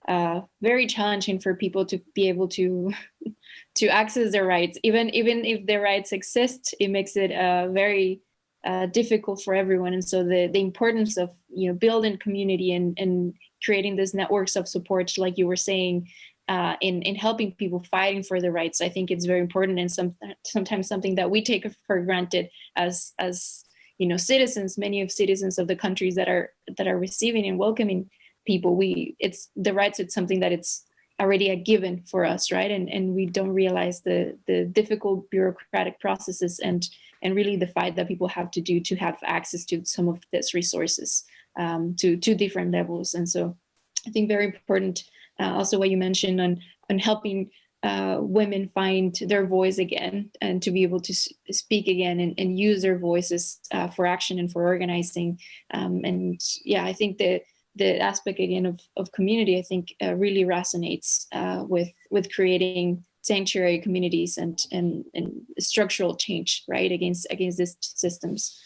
uh, very challenging for people to be able to to access their rights. Even even if their rights exist, it makes it uh, very uh, difficult for everyone. And so the the importance of you know building community and and creating these networks of support, like you were saying, uh, in in helping people fighting for their rights, I think it's very important and some sometimes something that we take for granted as as you know citizens, many of citizens of the countries that are that are receiving and welcoming people. We it's the rights. It's something that it's already a given for us, right? And and we don't realize the the difficult bureaucratic processes and and really the fight that people have to do to have access to some of these resources um, to to different levels. And so I think very important uh, also what you mentioned on on helping uh, women find their voice again and to be able to speak again and, and use their voices uh, for action and for organizing. Um, and yeah, I think that the aspect again of, of community, I think uh, really resonates uh, with with creating sanctuary communities and, and, and structural change, right, against against these systems.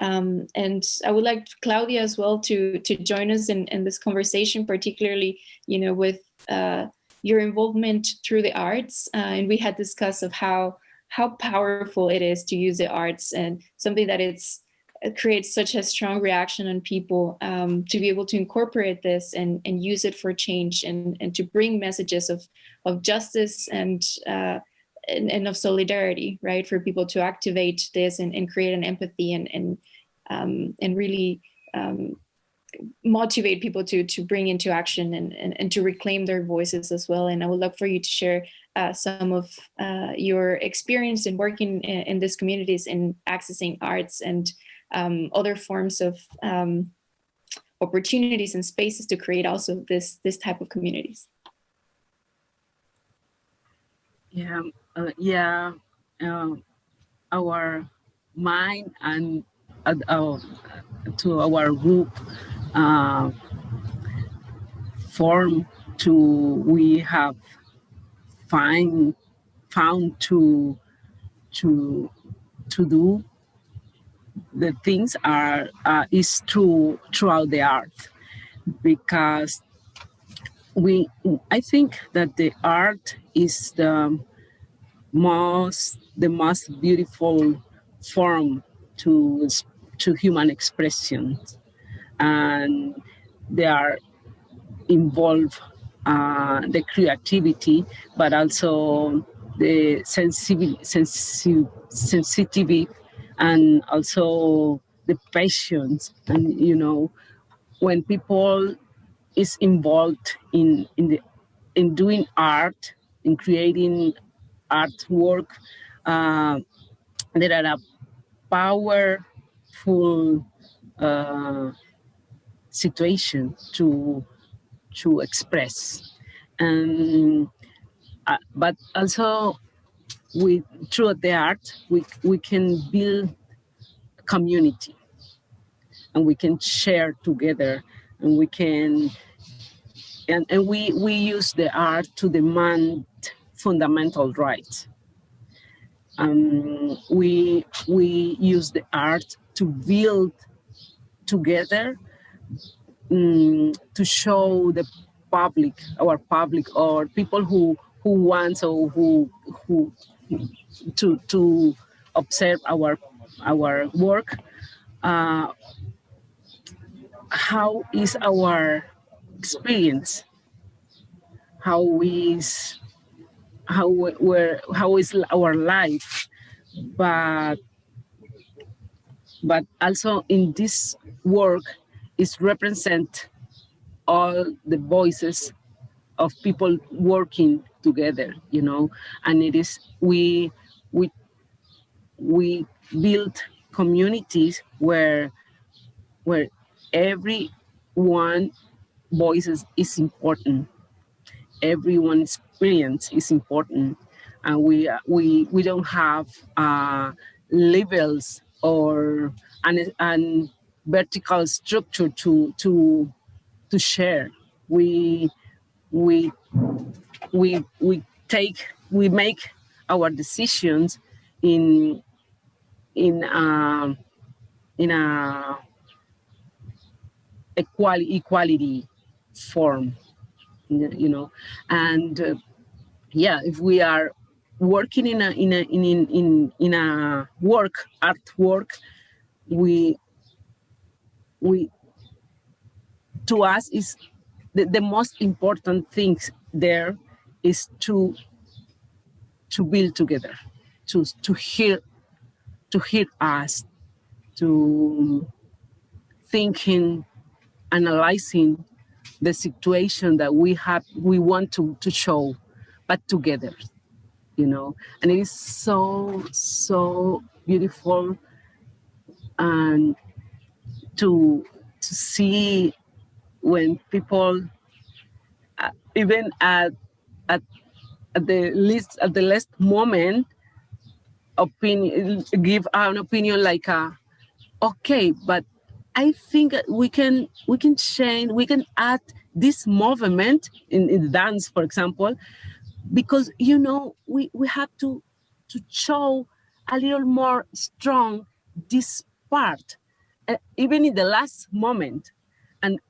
Um, and I would like Claudia as well to to join us in, in this conversation, particularly, you know, with uh, your involvement through the arts. Uh, and we had discussed of how how powerful it is to use the arts and something that it's it creates such a strong reaction on people um, to be able to incorporate this and, and use it for change and, and to bring messages of, of justice and, uh, and, and, of solidarity, right? For people to activate this and, and create an empathy and, and, um, and really um, motivate people to, to bring into action and, and, and to reclaim their voices as well. And I would love for you to share uh, some of uh, your experience in working in, in these communities in accessing arts and um, other forms of um, opportunities and spaces to create also this this type of communities. Yeah, uh, yeah, uh, our mind and uh, to our group uh, form to we have find found to to to do the things are uh, is true throughout the art because we I think that the art is the most the most beautiful form to to human expression. And they are involve uh, the creativity but also the sensitivity sensitivity and also the patience. And you know when people is involved in in the in doing art in creating artwork uh, there are a powerful uh, situation to to express. And uh, but also we through the art we we can build community. And we can share together and we can and, and we we use the art to demand fundamental rights. Um, we we use the art to build together um, to show the public our public or people who who wants or who who to to observe our our work uh, how is our experience? How is how where how is our life? But but also in this work is represent all the voices of people working together, you know, and it is, we, we, we build communities where, where everyone voices is important. Everyone's experience is important. And we, we, we don't have uh, levels or an, an vertical structure to, to, to share. We, we we we take we make our decisions in in a, um, in a equality equality form you know, and uh, yeah, if we are working in a in a in in in, in a work artwork, we we to us is the, the most important thing there is to to build together, to to hear to hear us, to thinking, analyzing the situation that we have we want to to show, but together, you know. And it is so so beautiful and to to see when people uh, even at, at at the least at the last moment opinion give an opinion like uh, okay but i think we can we can change we can add this movement in, in dance for example because you know we we have to to show a little more strong this part uh, even in the last moment. And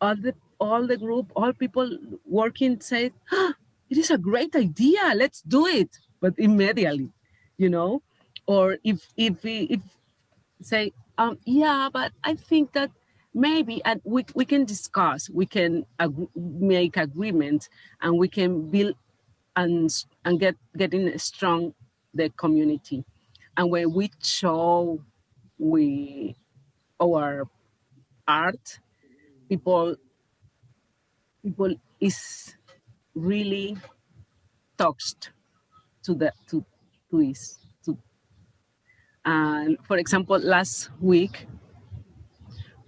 all the all the group all people working said oh, it is a great idea let's do it. But immediately you know or if if we if say um yeah but i think that maybe and we, we can discuss we can ag make agreements and we can build and and get getting strong the community. And when we show we our art people people is really touched to the to to to and for example last week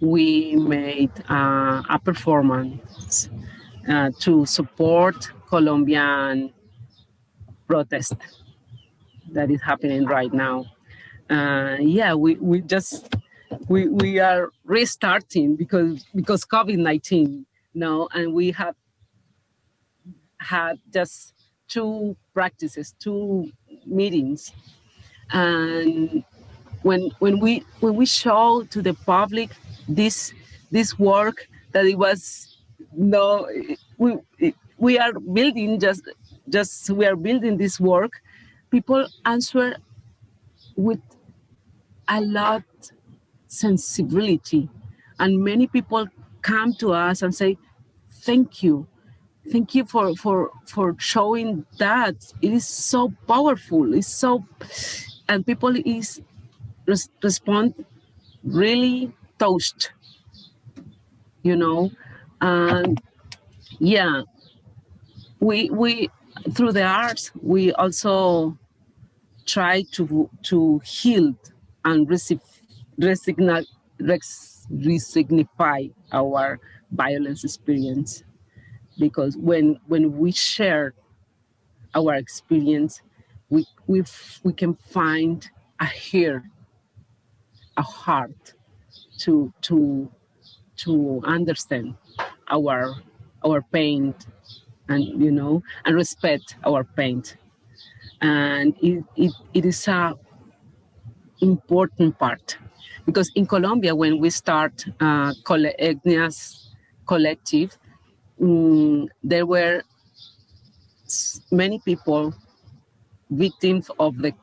we made uh, a performance uh, to support Colombian protest that is happening right now. Uh, yeah, we, we just we we are restarting because because COVID-19 now, and we have had just two practices, two meetings, and when when we when we show to the public this this work that it was no we we are building just just we are building this work people answer with a lot sensibility. And many people come to us and say thank you thank you for for for showing that. It is so powerful. It's so and people is res respond really touched you know? And yeah. We we through the arts we also try to to heal and receive resignify our violence experience because when when we share our experience we we we can find a here a heart to to to understand our our pain and you know and respect our pain. And it, it, it is a important part because in Colombia, when we start uh, Etnias Collective, um, there were many people victims of the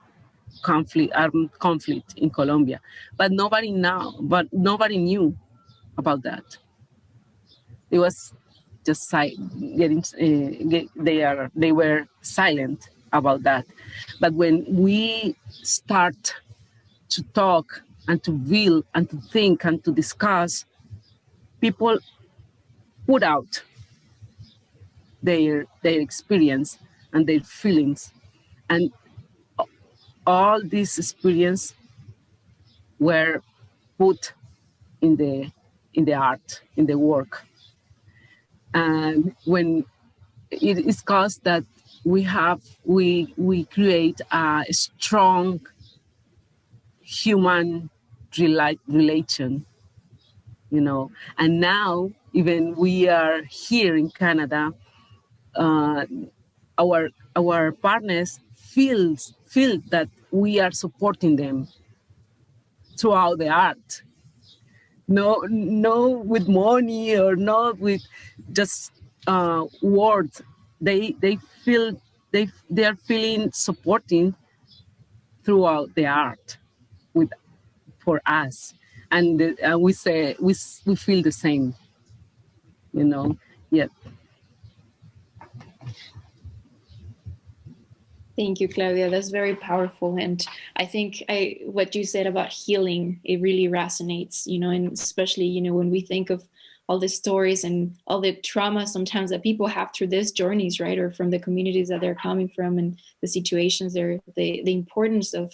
conflict, armed conflict in Colombia, but nobody now, but nobody knew about that. It was just getting, uh, get, they are, they were silent about that. But when we start to talk and to feel and to think and to discuss, people put out their their experience and their feelings and all these experience were put in the in the art in the work and when it is caused that we have we we create a strong human relation, you know. And now, even we are here in Canada, uh, our our partners feels feel that we are supporting them throughout the art. No, no, with money or not with just uh, words, they they feel they they are feeling supporting throughout the art with for us, and uh, we say we we feel the same, you know. Yeah. Thank you, Claudia. That's very powerful. And I think I, what you said about healing, it really resonates, you know, and especially, you know, when we think of all the stories and all the trauma sometimes that people have through these journeys, right? Or from the communities that they're coming from and the situations there, the, the importance of,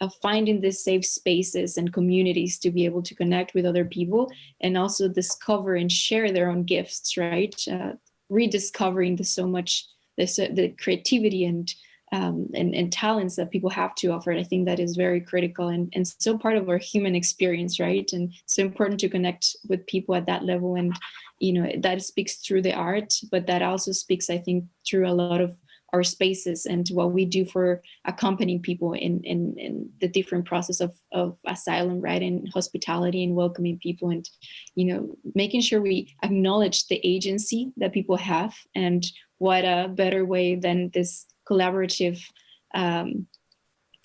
of finding these safe spaces and communities to be able to connect with other people and also discover and share their own gifts, right? Uh, rediscovering the so much, the, the creativity and um, and, and, talents that people have to offer. And I think that is very critical and, and so part of our human experience, right? And so important to connect with people at that level. And, you know, that speaks through the art, but that also speaks, I think, through a lot of our spaces and what we do for accompanying people in, in, in the different process of, of asylum, right? And hospitality and welcoming people and, you know, making sure we acknowledge the agency that people have and what a better way than this collaborative um,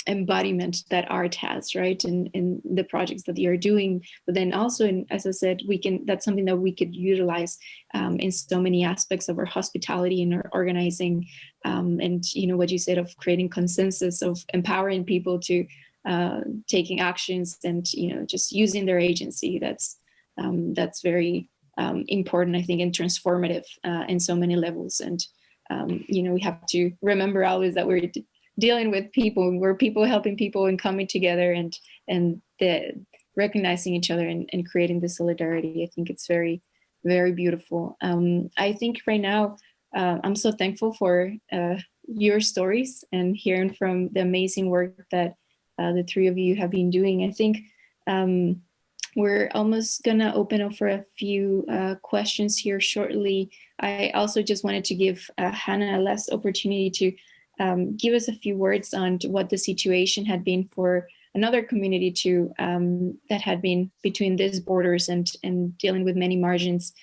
embodiment that art has, right? In, in the projects that you're doing, but then also, in, as I said, we can, that's something that we could utilize um, in so many aspects of our hospitality and our organizing. Um, and, you know, what you said of creating consensus, of empowering people to uh, taking actions and, you know, just using their agency. That's, um, that's very um, important, I think, and transformative uh, in so many levels. And um, you know, we have to remember always that we're dealing with people, we're people helping people and coming together and and the recognizing each other and, and creating the solidarity. I think it's very, very beautiful. Um, I think right now, uh, I'm so thankful for uh, your stories and hearing from the amazing work that uh, the three of you have been doing. I think um, we're almost gonna open up for a few uh, questions here shortly. I also just wanted to give uh, Hannah a last opportunity to um, give us a few words on what the situation had been for another community too um, that had been between these borders and, and dealing with many margins.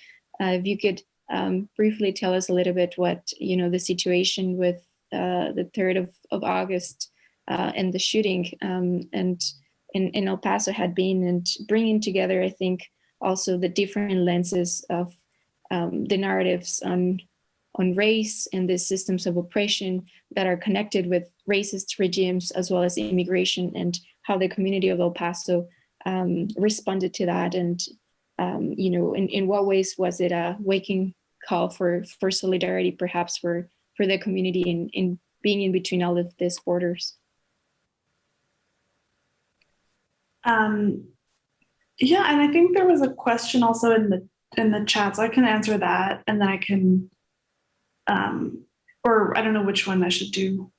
Uh, if you could um, briefly tell us a little bit what, you know, the situation with uh, the 3rd of, of August uh, and the shooting um, and in, in El Paso had been and bringing together, I think, also the different lenses of um, the narratives on, on race and the systems of oppression that are connected with racist regimes as well as immigration and how the community of El Paso um, responded to that and um, you know in, in what ways was it a waking call for for solidarity perhaps for for the community in, in being in between all of these borders Um, yeah, and I think there was a question also in the in the chat, so I can answer that, and then I can, um, or I don't know which one I should do.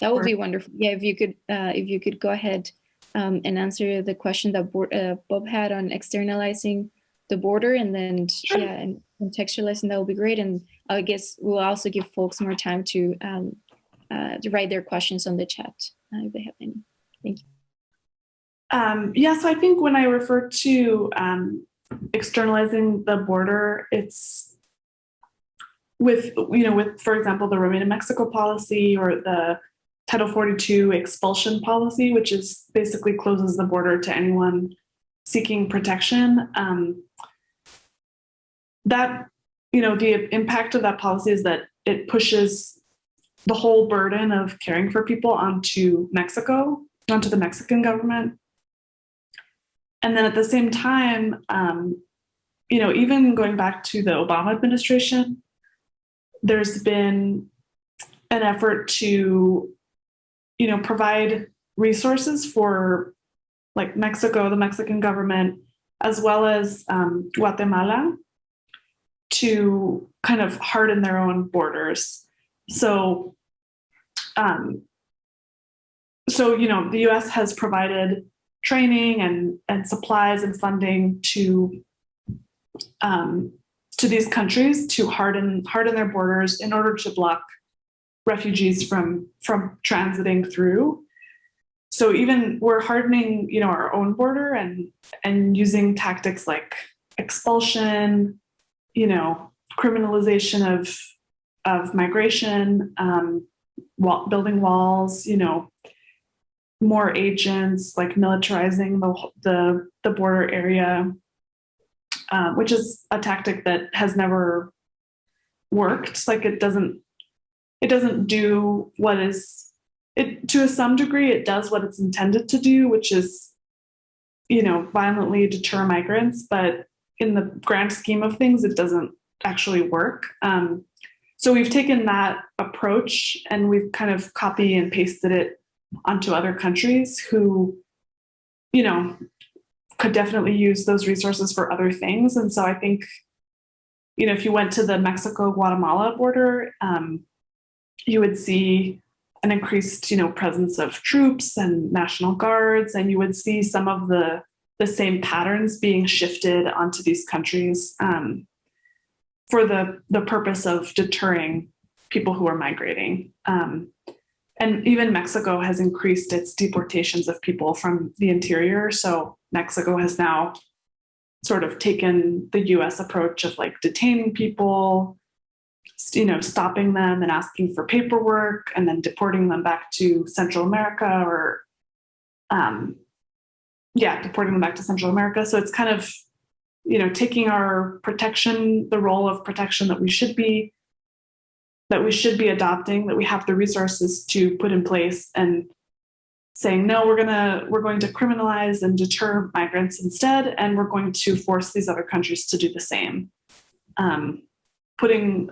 That would be wonderful. Yeah, if you could, uh, if you could go ahead um, and answer the question that uh, Bob had on externalizing the border, and then sure. yeah, and contextualizing that would be great. And I guess we'll also give folks more time to um, uh, to write their questions on the chat uh, if they have any. Thank you. Um, yeah, so I think when I refer to um, externalizing the border, it's with, you know, with, for example, the Remain in Mexico policy or the Title 42 expulsion policy, which is basically closes the border to anyone seeking protection. Um, that, you know, the impact of that policy is that it pushes the whole burden of caring for people onto Mexico, onto the Mexican government. And then at the same time, um, you know, even going back to the Obama administration, there's been an effort to, you know, provide resources for like Mexico, the Mexican government, as well as um, Guatemala to kind of harden their own borders. So, um, so, you know, the US has provided training and, and supplies and funding to um, to these countries to harden harden their borders in order to block refugees from from transiting through. So even we're hardening, you know, our own border and and using tactics like expulsion, you know, criminalization of of migration, um, building walls, you know, more agents, like militarizing the the, the border area, uh, which is a tactic that has never worked. Like it doesn't it doesn't do what is it to a some degree it does what it's intended to do, which is you know violently deter migrants, but in the grand scheme of things, it doesn't actually work. Um, so we've taken that approach and we've kind of copy and pasted it onto other countries who, you know, could definitely use those resources for other things. And so I think, you know, if you went to the Mexico-Guatemala border, um, you would see an increased, you know, presence of troops and national guards, and you would see some of the the same patterns being shifted onto these countries um, for the the purpose of deterring people who are migrating. Um, and even Mexico has increased its deportations of people from the interior. So Mexico has now sort of taken the US approach of like detaining people, you know, stopping them and asking for paperwork and then deporting them back to Central America or, um, yeah, deporting them back to Central America. So it's kind of, you know, taking our protection, the role of protection that we should be that we should be adopting, that we have the resources to put in place and saying, no, we're gonna, we're going to criminalize and deter migrants instead, and we're going to force these other countries to do the same. Um, putting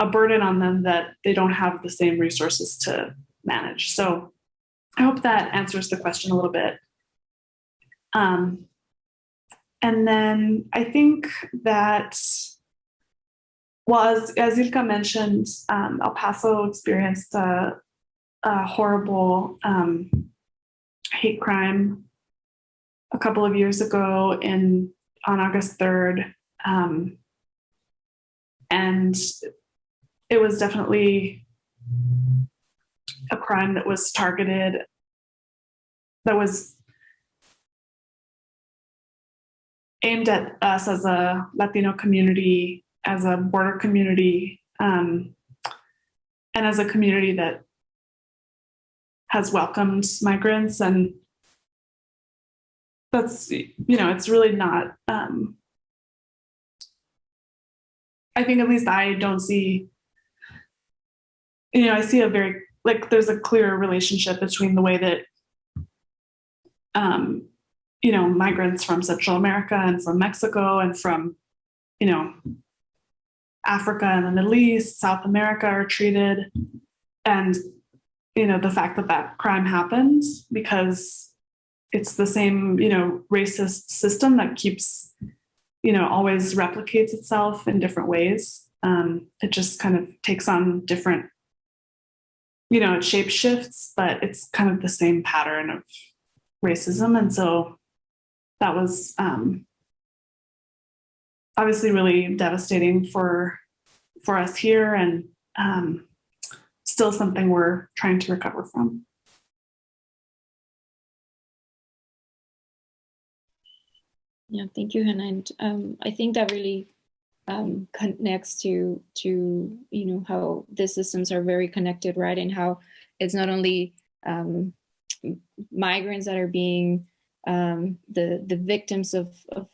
a burden on them that they don't have the same resources to manage. So I hope that answers the question a little bit. Um, and then I think that well, as, as Ilka mentioned, um, El Paso experienced a, a horrible um, hate crime a couple of years ago in on August 3rd. Um, and it was definitely a crime that was targeted, that was aimed at us as a Latino community as a border community um, and as a community that has welcomed migrants and that's you know it's really not um, i think at least i don't see you know i see a very like there's a clear relationship between the way that um, you know migrants from central america and from mexico and from you know Africa and the Middle East, South America are treated. And, you know, the fact that that crime happened because it's the same, you know, racist system that keeps, you know, always replicates itself in different ways. Um, it just kind of takes on different, you know, it shape shifts, but it's kind of the same pattern of racism. And so that was um, obviously really devastating for for us here and um, still something we're trying to recover from. Yeah, thank you, Hannah. And um, I think that really um, connects to to you know how the systems are very connected, right? And how it's not only um, migrants that are being um, the the victims of, of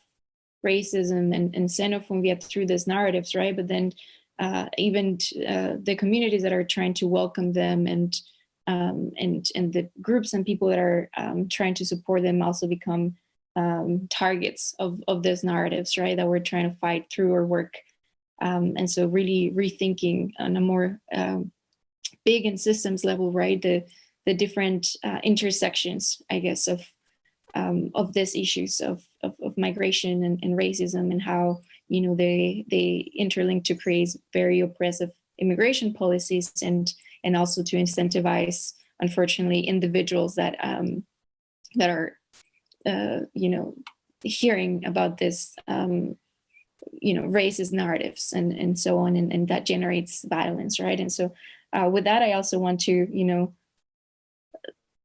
racism and, and xenophobia through these narratives, right? But then uh, even uh, the communities that are trying to welcome them and um, and and the groups and people that are um, trying to support them also become um, targets of of those narratives, right? That we're trying to fight through our work. Um, and so really rethinking on a more um, big and systems level, right? The the different uh, intersections, I guess, of um, of these issues of, of, of migration and, and, racism and how you know they they interlink to create very oppressive immigration policies and and also to incentivize unfortunately individuals that um, that are uh, you know hearing about this um, you know racist narratives and and so on and, and that generates violence right? And so uh, with that I also want to you know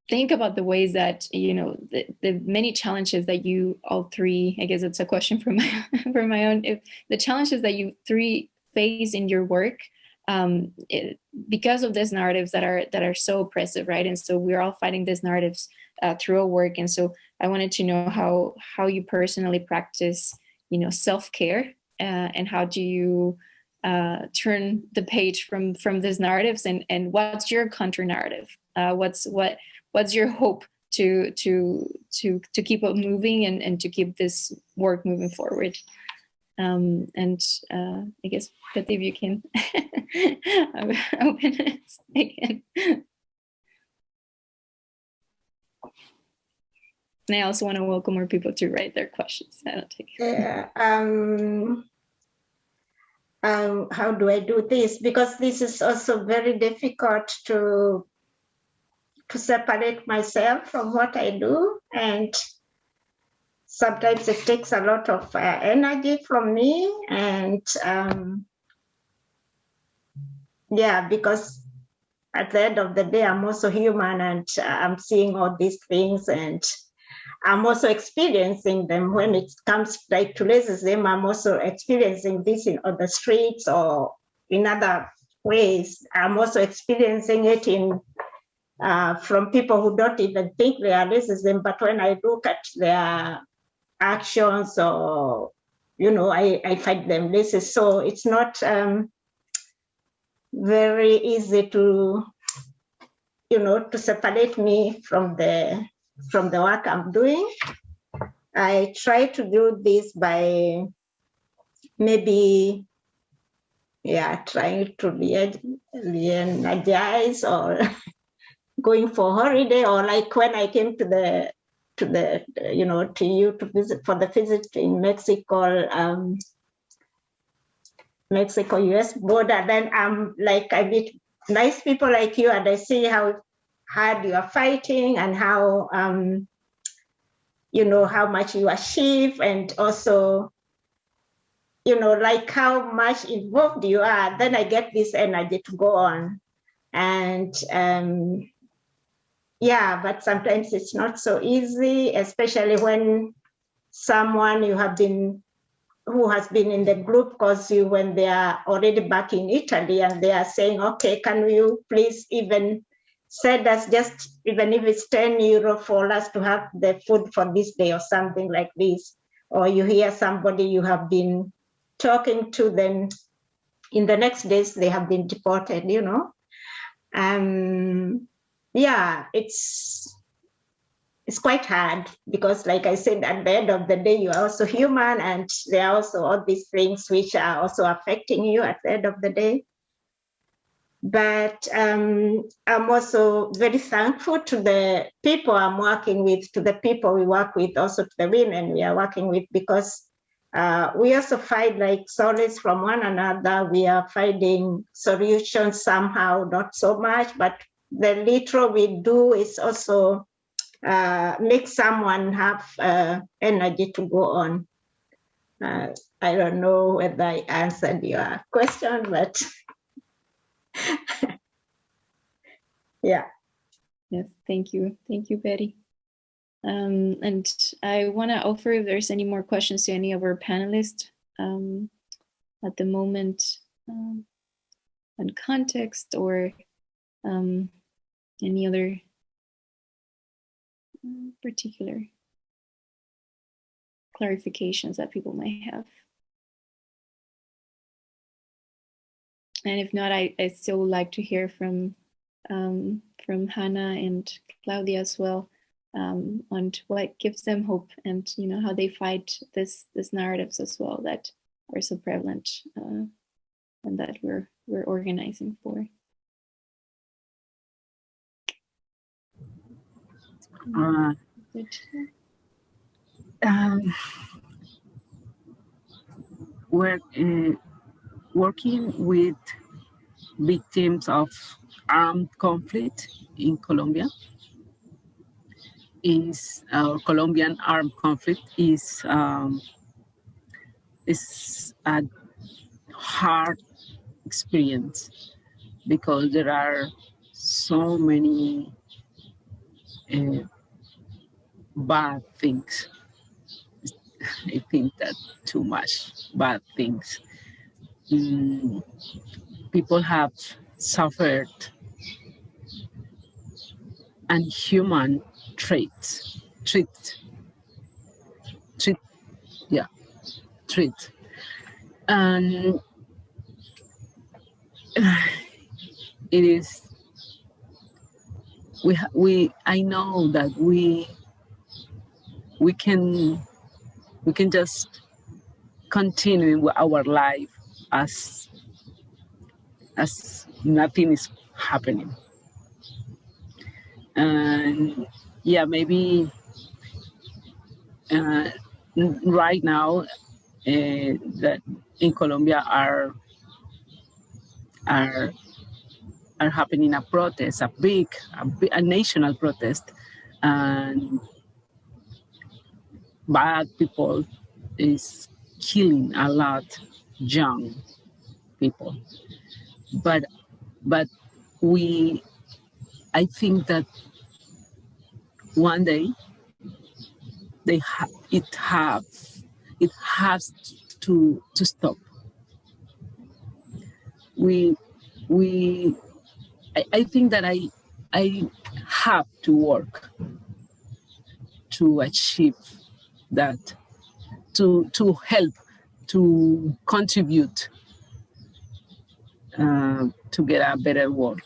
think about the ways that you know the, the many challenges that you all three i guess it's a question for my for my own if the challenges that you three face in your work um, it, because of these narratives that are that are so oppressive, right? And so we're all fighting these narratives uh, through our work. And so I wanted to know how how you personally practice, you know, self care, uh, and how do you uh, turn the page from from these narratives, and and what's your counter narrative? Uh, what's what what's your hope to to to to keep it moving and and to keep this work moving forward? Um, and uh, I guess both of you can open it again. And I also want to welcome more people to write their questions. I don't take Yeah. Um, um, how do I do this? Because this is also very difficult to to separate myself from what I do, and sometimes it takes a lot of uh, energy from me. And um, yeah because at the end of the day i'm also human and uh, i'm seeing all these things. And i'm also experiencing them. When it comes like to racism i'm also experiencing this in other streets or in other ways. I'm also experiencing it in uh, from people who don't even think they are racism but when i look at their actions or you know i i find them lazy so it's not um, very easy to you know to separate me from the from the work i'm doing. I try to do this by maybe yeah trying to re-energize or going for holiday or like when i came to the to the, you know, to you to visit for the visit in Mexico, um, Mexico US border, then I'm like, I meet nice people like you and I see how hard you are fighting and how, um, you know, how much you achieve and also, you know, like how much involved you are, then I get this energy to go on. And um, yeah, but sometimes it's not so easy, especially when someone you have been who has been in the group calls you when they are already back in Italy and they are saying, okay, can you please even send us just even if it's 10 euro for us to have the food for this day or something like this. Or you hear somebody you have been talking to, then in the next days they have been deported, you know. Um, yeah, it's it's quite hard because like I said, at the end of the day, you are also human and there are also all these things which are also affecting you at the end of the day. But um, I'm also very thankful to the people I'm working with, to the people we work with, also to the women we are working with, because uh, we also find like solace from one another. We are finding solutions somehow, not so much, but the little we do is also uh, make someone have uh, energy to go on. Uh, I don't know whether I answered your question, but yeah. Yes, thank you. Thank you, Betty. Um, and I want to offer if there's any more questions to any of our panelists um, at the moment um, on context or um, any other uh, particular clarifications that people may have. And if not, I, I still would like to hear from um, from Hannah and Claudia as well um, on what gives them hope and you know how they fight this this narratives as well that are so prevalent uh, and that we're we're organizing for. Uh, um, we're uh, working with victims of armed conflict in Colombia. Is our Colombian armed conflict is um, is a hard experience because there are so many uh, bad things. I think that too much bad things. mm, people have suffered unhuman traits, treat, treat, yeah, treat. And it is, we, we, I know that we, we can, we can just continue with our life as, as nothing is happening. And yeah maybe uh, right now uh, that in Colombia are are are happening a protest, a big, a, big, a national protest, and bad people is killing a lot young people. But but we I think that one day they ha it have it has to to stop. We we I, I think that I I have to work to achieve that to to help to contribute uh, to get a better world.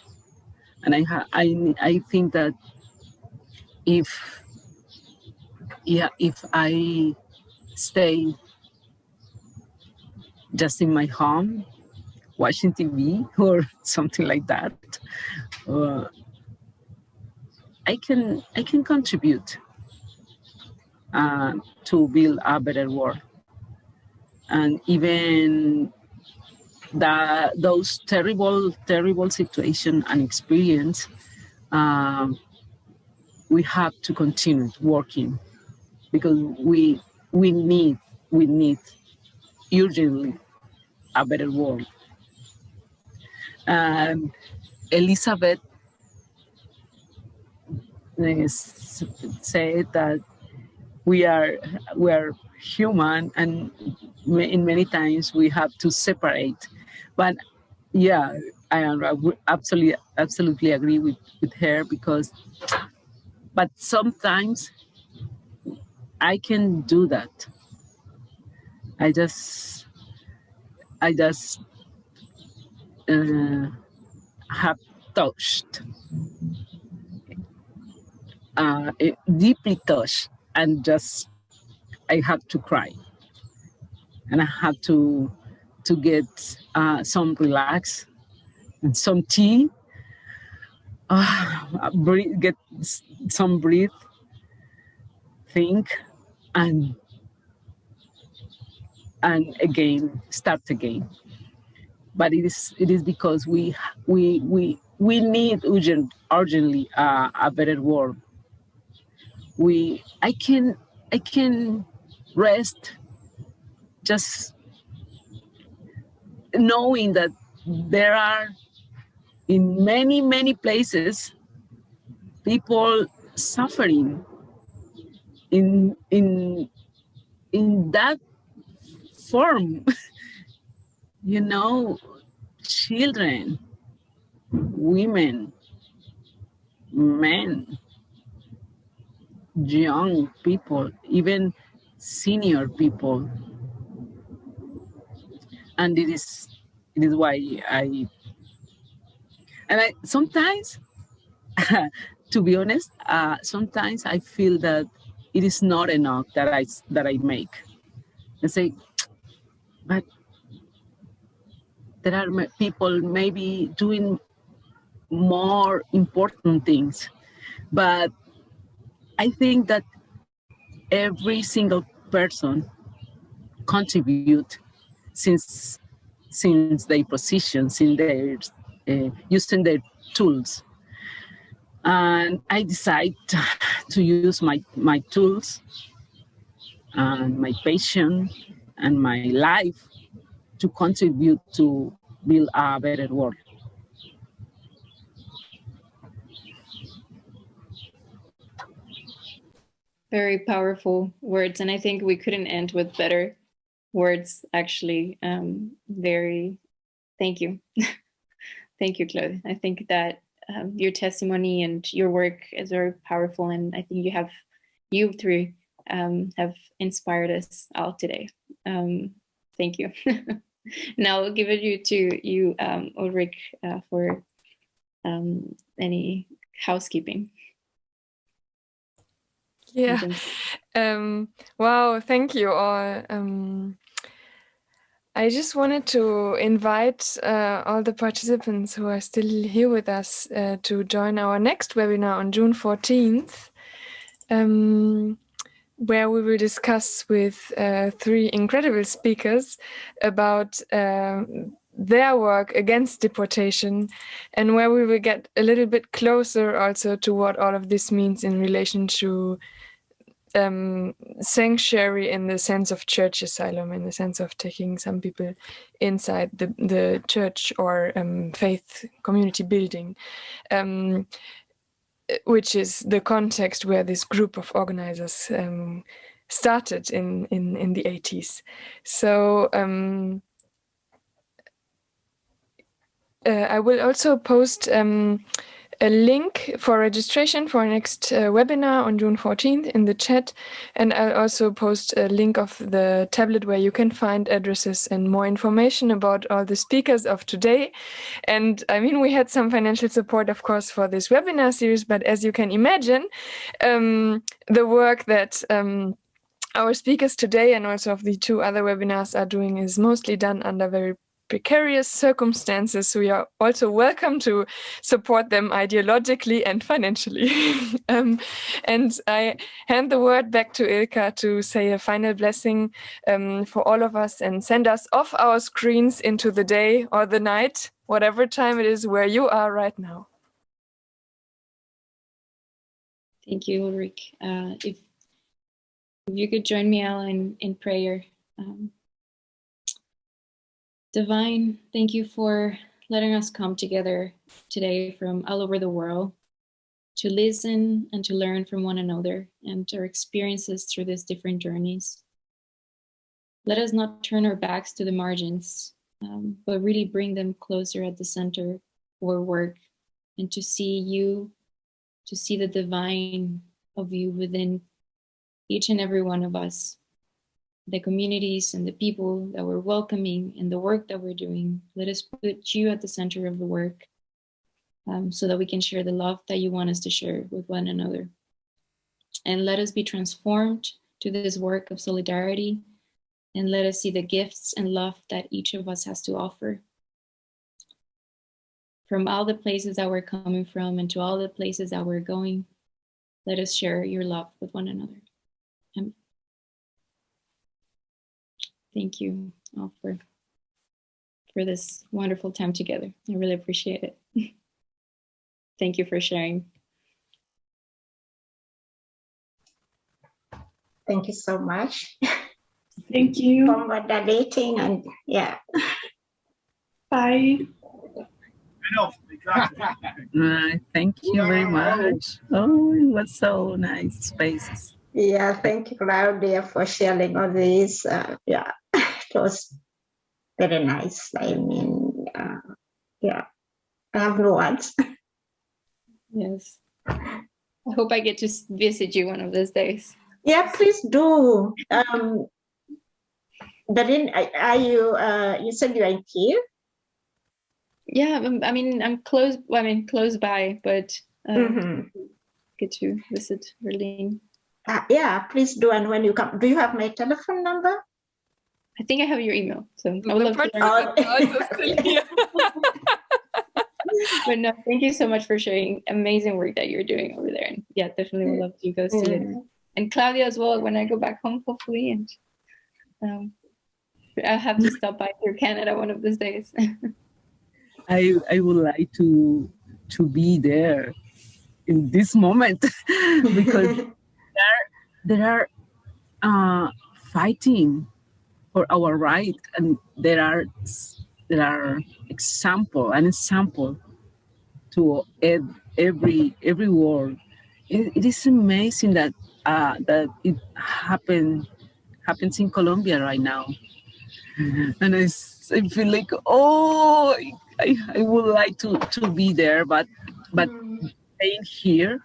And I I I think that if yeah if I stay just in my home watching TV or something like that, uh, I can I can contribute uh, to build a better world, and even that those terrible, terrible situation and experience, um, we have to continue working because we we need we need urgently a better world. And Elizabeth said that we are we are human and in many times we have to separate but yeah, I absolutely absolutely agree with with her because, but sometimes I can do that. I just I just uh, have touched, uh, deeply touched, and just I had to cry, and I had to to get uh, some relax and some tea, uh, breathe, get some breathe, think, and and again start again. But it is it is because we we we we need urgent urgently uh, a better world. We I can I can rest just knowing that there are in many, many places, people suffering in, in, in that form, you know, children, women, men, young people, even senior people, and it is it is why I and I sometimes to be honest uh, sometimes I feel that it is not enough that I that I make. And say but there are people maybe doing more important things. But I think that every single person contribute since since their positions in their uh, using their tools and I decide to use my my tools and my passion and my life to contribute to build a better world. Very powerful words, and I think we couldn't end with better words, actually. Um, very, thank you. thank you, Claude. I think that um, your testimony and your work is very powerful. And I think you have, you three um, have inspired us all today. Um, thank you. now I'll give it you to you, um, Ulrich, uh, for um, any housekeeping. Yeah. Um, wow, thank you all. Um, I just wanted to invite uh, all the participants who are still here with us uh, to join our next webinar on June 14th, um, where we will discuss with uh, three incredible speakers about uh, their work against deportation and where we will get a little bit closer also to what all of this means in relation to um, sanctuary in the sense of church asylum, in the sense of taking some people inside the, the church or um, faith community building, um, which is the context where this group of organizers um, started in, in, in the 80s. So um, uh, I will also post um, a link for registration for next uh, webinar on June 14th in the chat. And I'll also post a link of the tablet where you can find addresses and more information about all the speakers of today. And I mean, we had some financial support, of course, for this webinar series, but as you can imagine, um, the work that um, our speakers today and also of the two other webinars are doing is mostly done under very precarious circumstances, we are also welcome to support them ideologically and financially. um, and I hand the word back to Ilka to say a final blessing um, for all of us and send us off our screens into the day or the night, whatever time it is where you are right now. Thank you, Ulrich. Uh, if, if you could join me, Al, in, in prayer. Um, Divine, thank you for letting us come together today from all over the world to listen and to learn from one another and our experiences through these different journeys. Let us not turn our backs to the margins, um, but really bring them closer at the center for work and to see you, to see the divine of you within each and every one of us the communities and the people that we're welcoming and the work that we're doing. Let us put you at the center of the work um, so that we can share the love that you want us to share with one another. And let us be transformed to this work of solidarity and let us see the gifts and love that each of us has to offer. From all the places that we're coming from and to all the places that we're going, let us share your love with one another. Thank you all for, for this wonderful time together. I really appreciate it. Thank you for sharing. Thank you so much. Thank you. For moderating and yeah. Bye. Uh, thank you very much. Oh, it was so nice spaces. Yeah, thank you, Claudia, for sharing all these. Uh, yeah, it was very nice. I mean, uh, yeah, I have no words. Yes. I hope I get to visit you one of those days. Yeah, please do. Um, Darin, are you, uh, you said you are in Kiev? Yeah, I mean, I'm close, I mean, close by, but um, mm -hmm. get to visit Berlin. Uh, yeah, please do. And when you come, do you have my telephone number? I think I have your email. So I would love to learn. but no, thank you so much for sharing amazing work that you're doing over there. And yeah, definitely would love to go see it. And Claudia as well when I go back home, hopefully. And um, I'll have to stop by through Canada one of these days. I I would like to to be there in this moment because there are uh, fighting for our right, and there are there are example an example to every every world. it, it is amazing that uh, that it happen happens in Colombia right now. and I, I feel like oh I, I would like to to be there but but staying here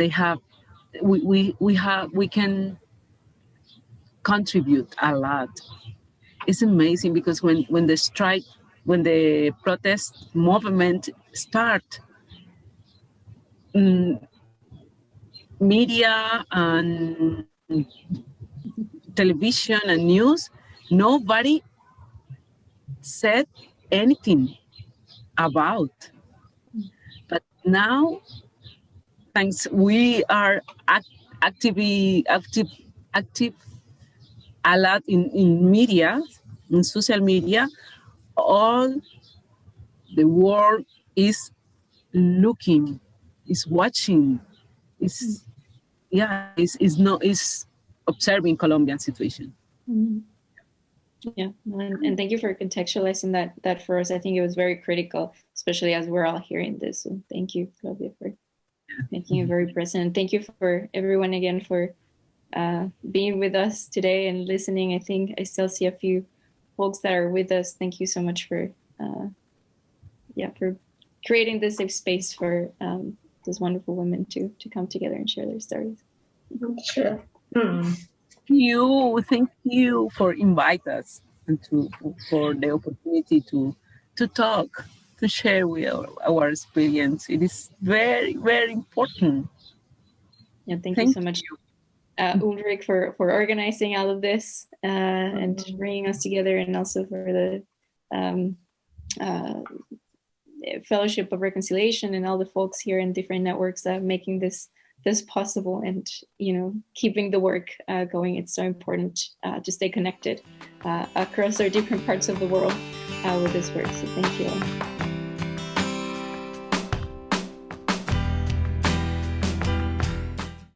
they have we, we we have we can contribute a lot. It's amazing because when when the strike when the protest movement start mm, media and television and news nobody said anything about. But now thanks we are act, actively active active a lot in, in media in social media all the world is looking is watching is yeah is is not is observing colombian situation Mhm. Yeah, and, and thank you for contextualizing that that for us. I think it was very critical, especially as we're all hearing this. So thank you, Claudia, for making it very present. And thank you for everyone again for uh, being with us today and listening. I think I still see a few folks that are with us. Thank you so much for uh, yeah for creating this safe space for um, those wonderful women to to come together and share their stories. Sure. Hmm. you thank you for invite us and to for the opportunity to to talk to share with our, our experience it is very very important Yeah, thank, Thank you so much, uh, Ulrich, for for organizing all of this uh, and bringing us together, and also for the um, uh, Fellowship of Reconciliation and all the folks here in different networks that are making this this possible and you know keeping the work uh, going. It's so important uh, to stay connected uh, across our different parts of the world uh, with this work. So thank you. all.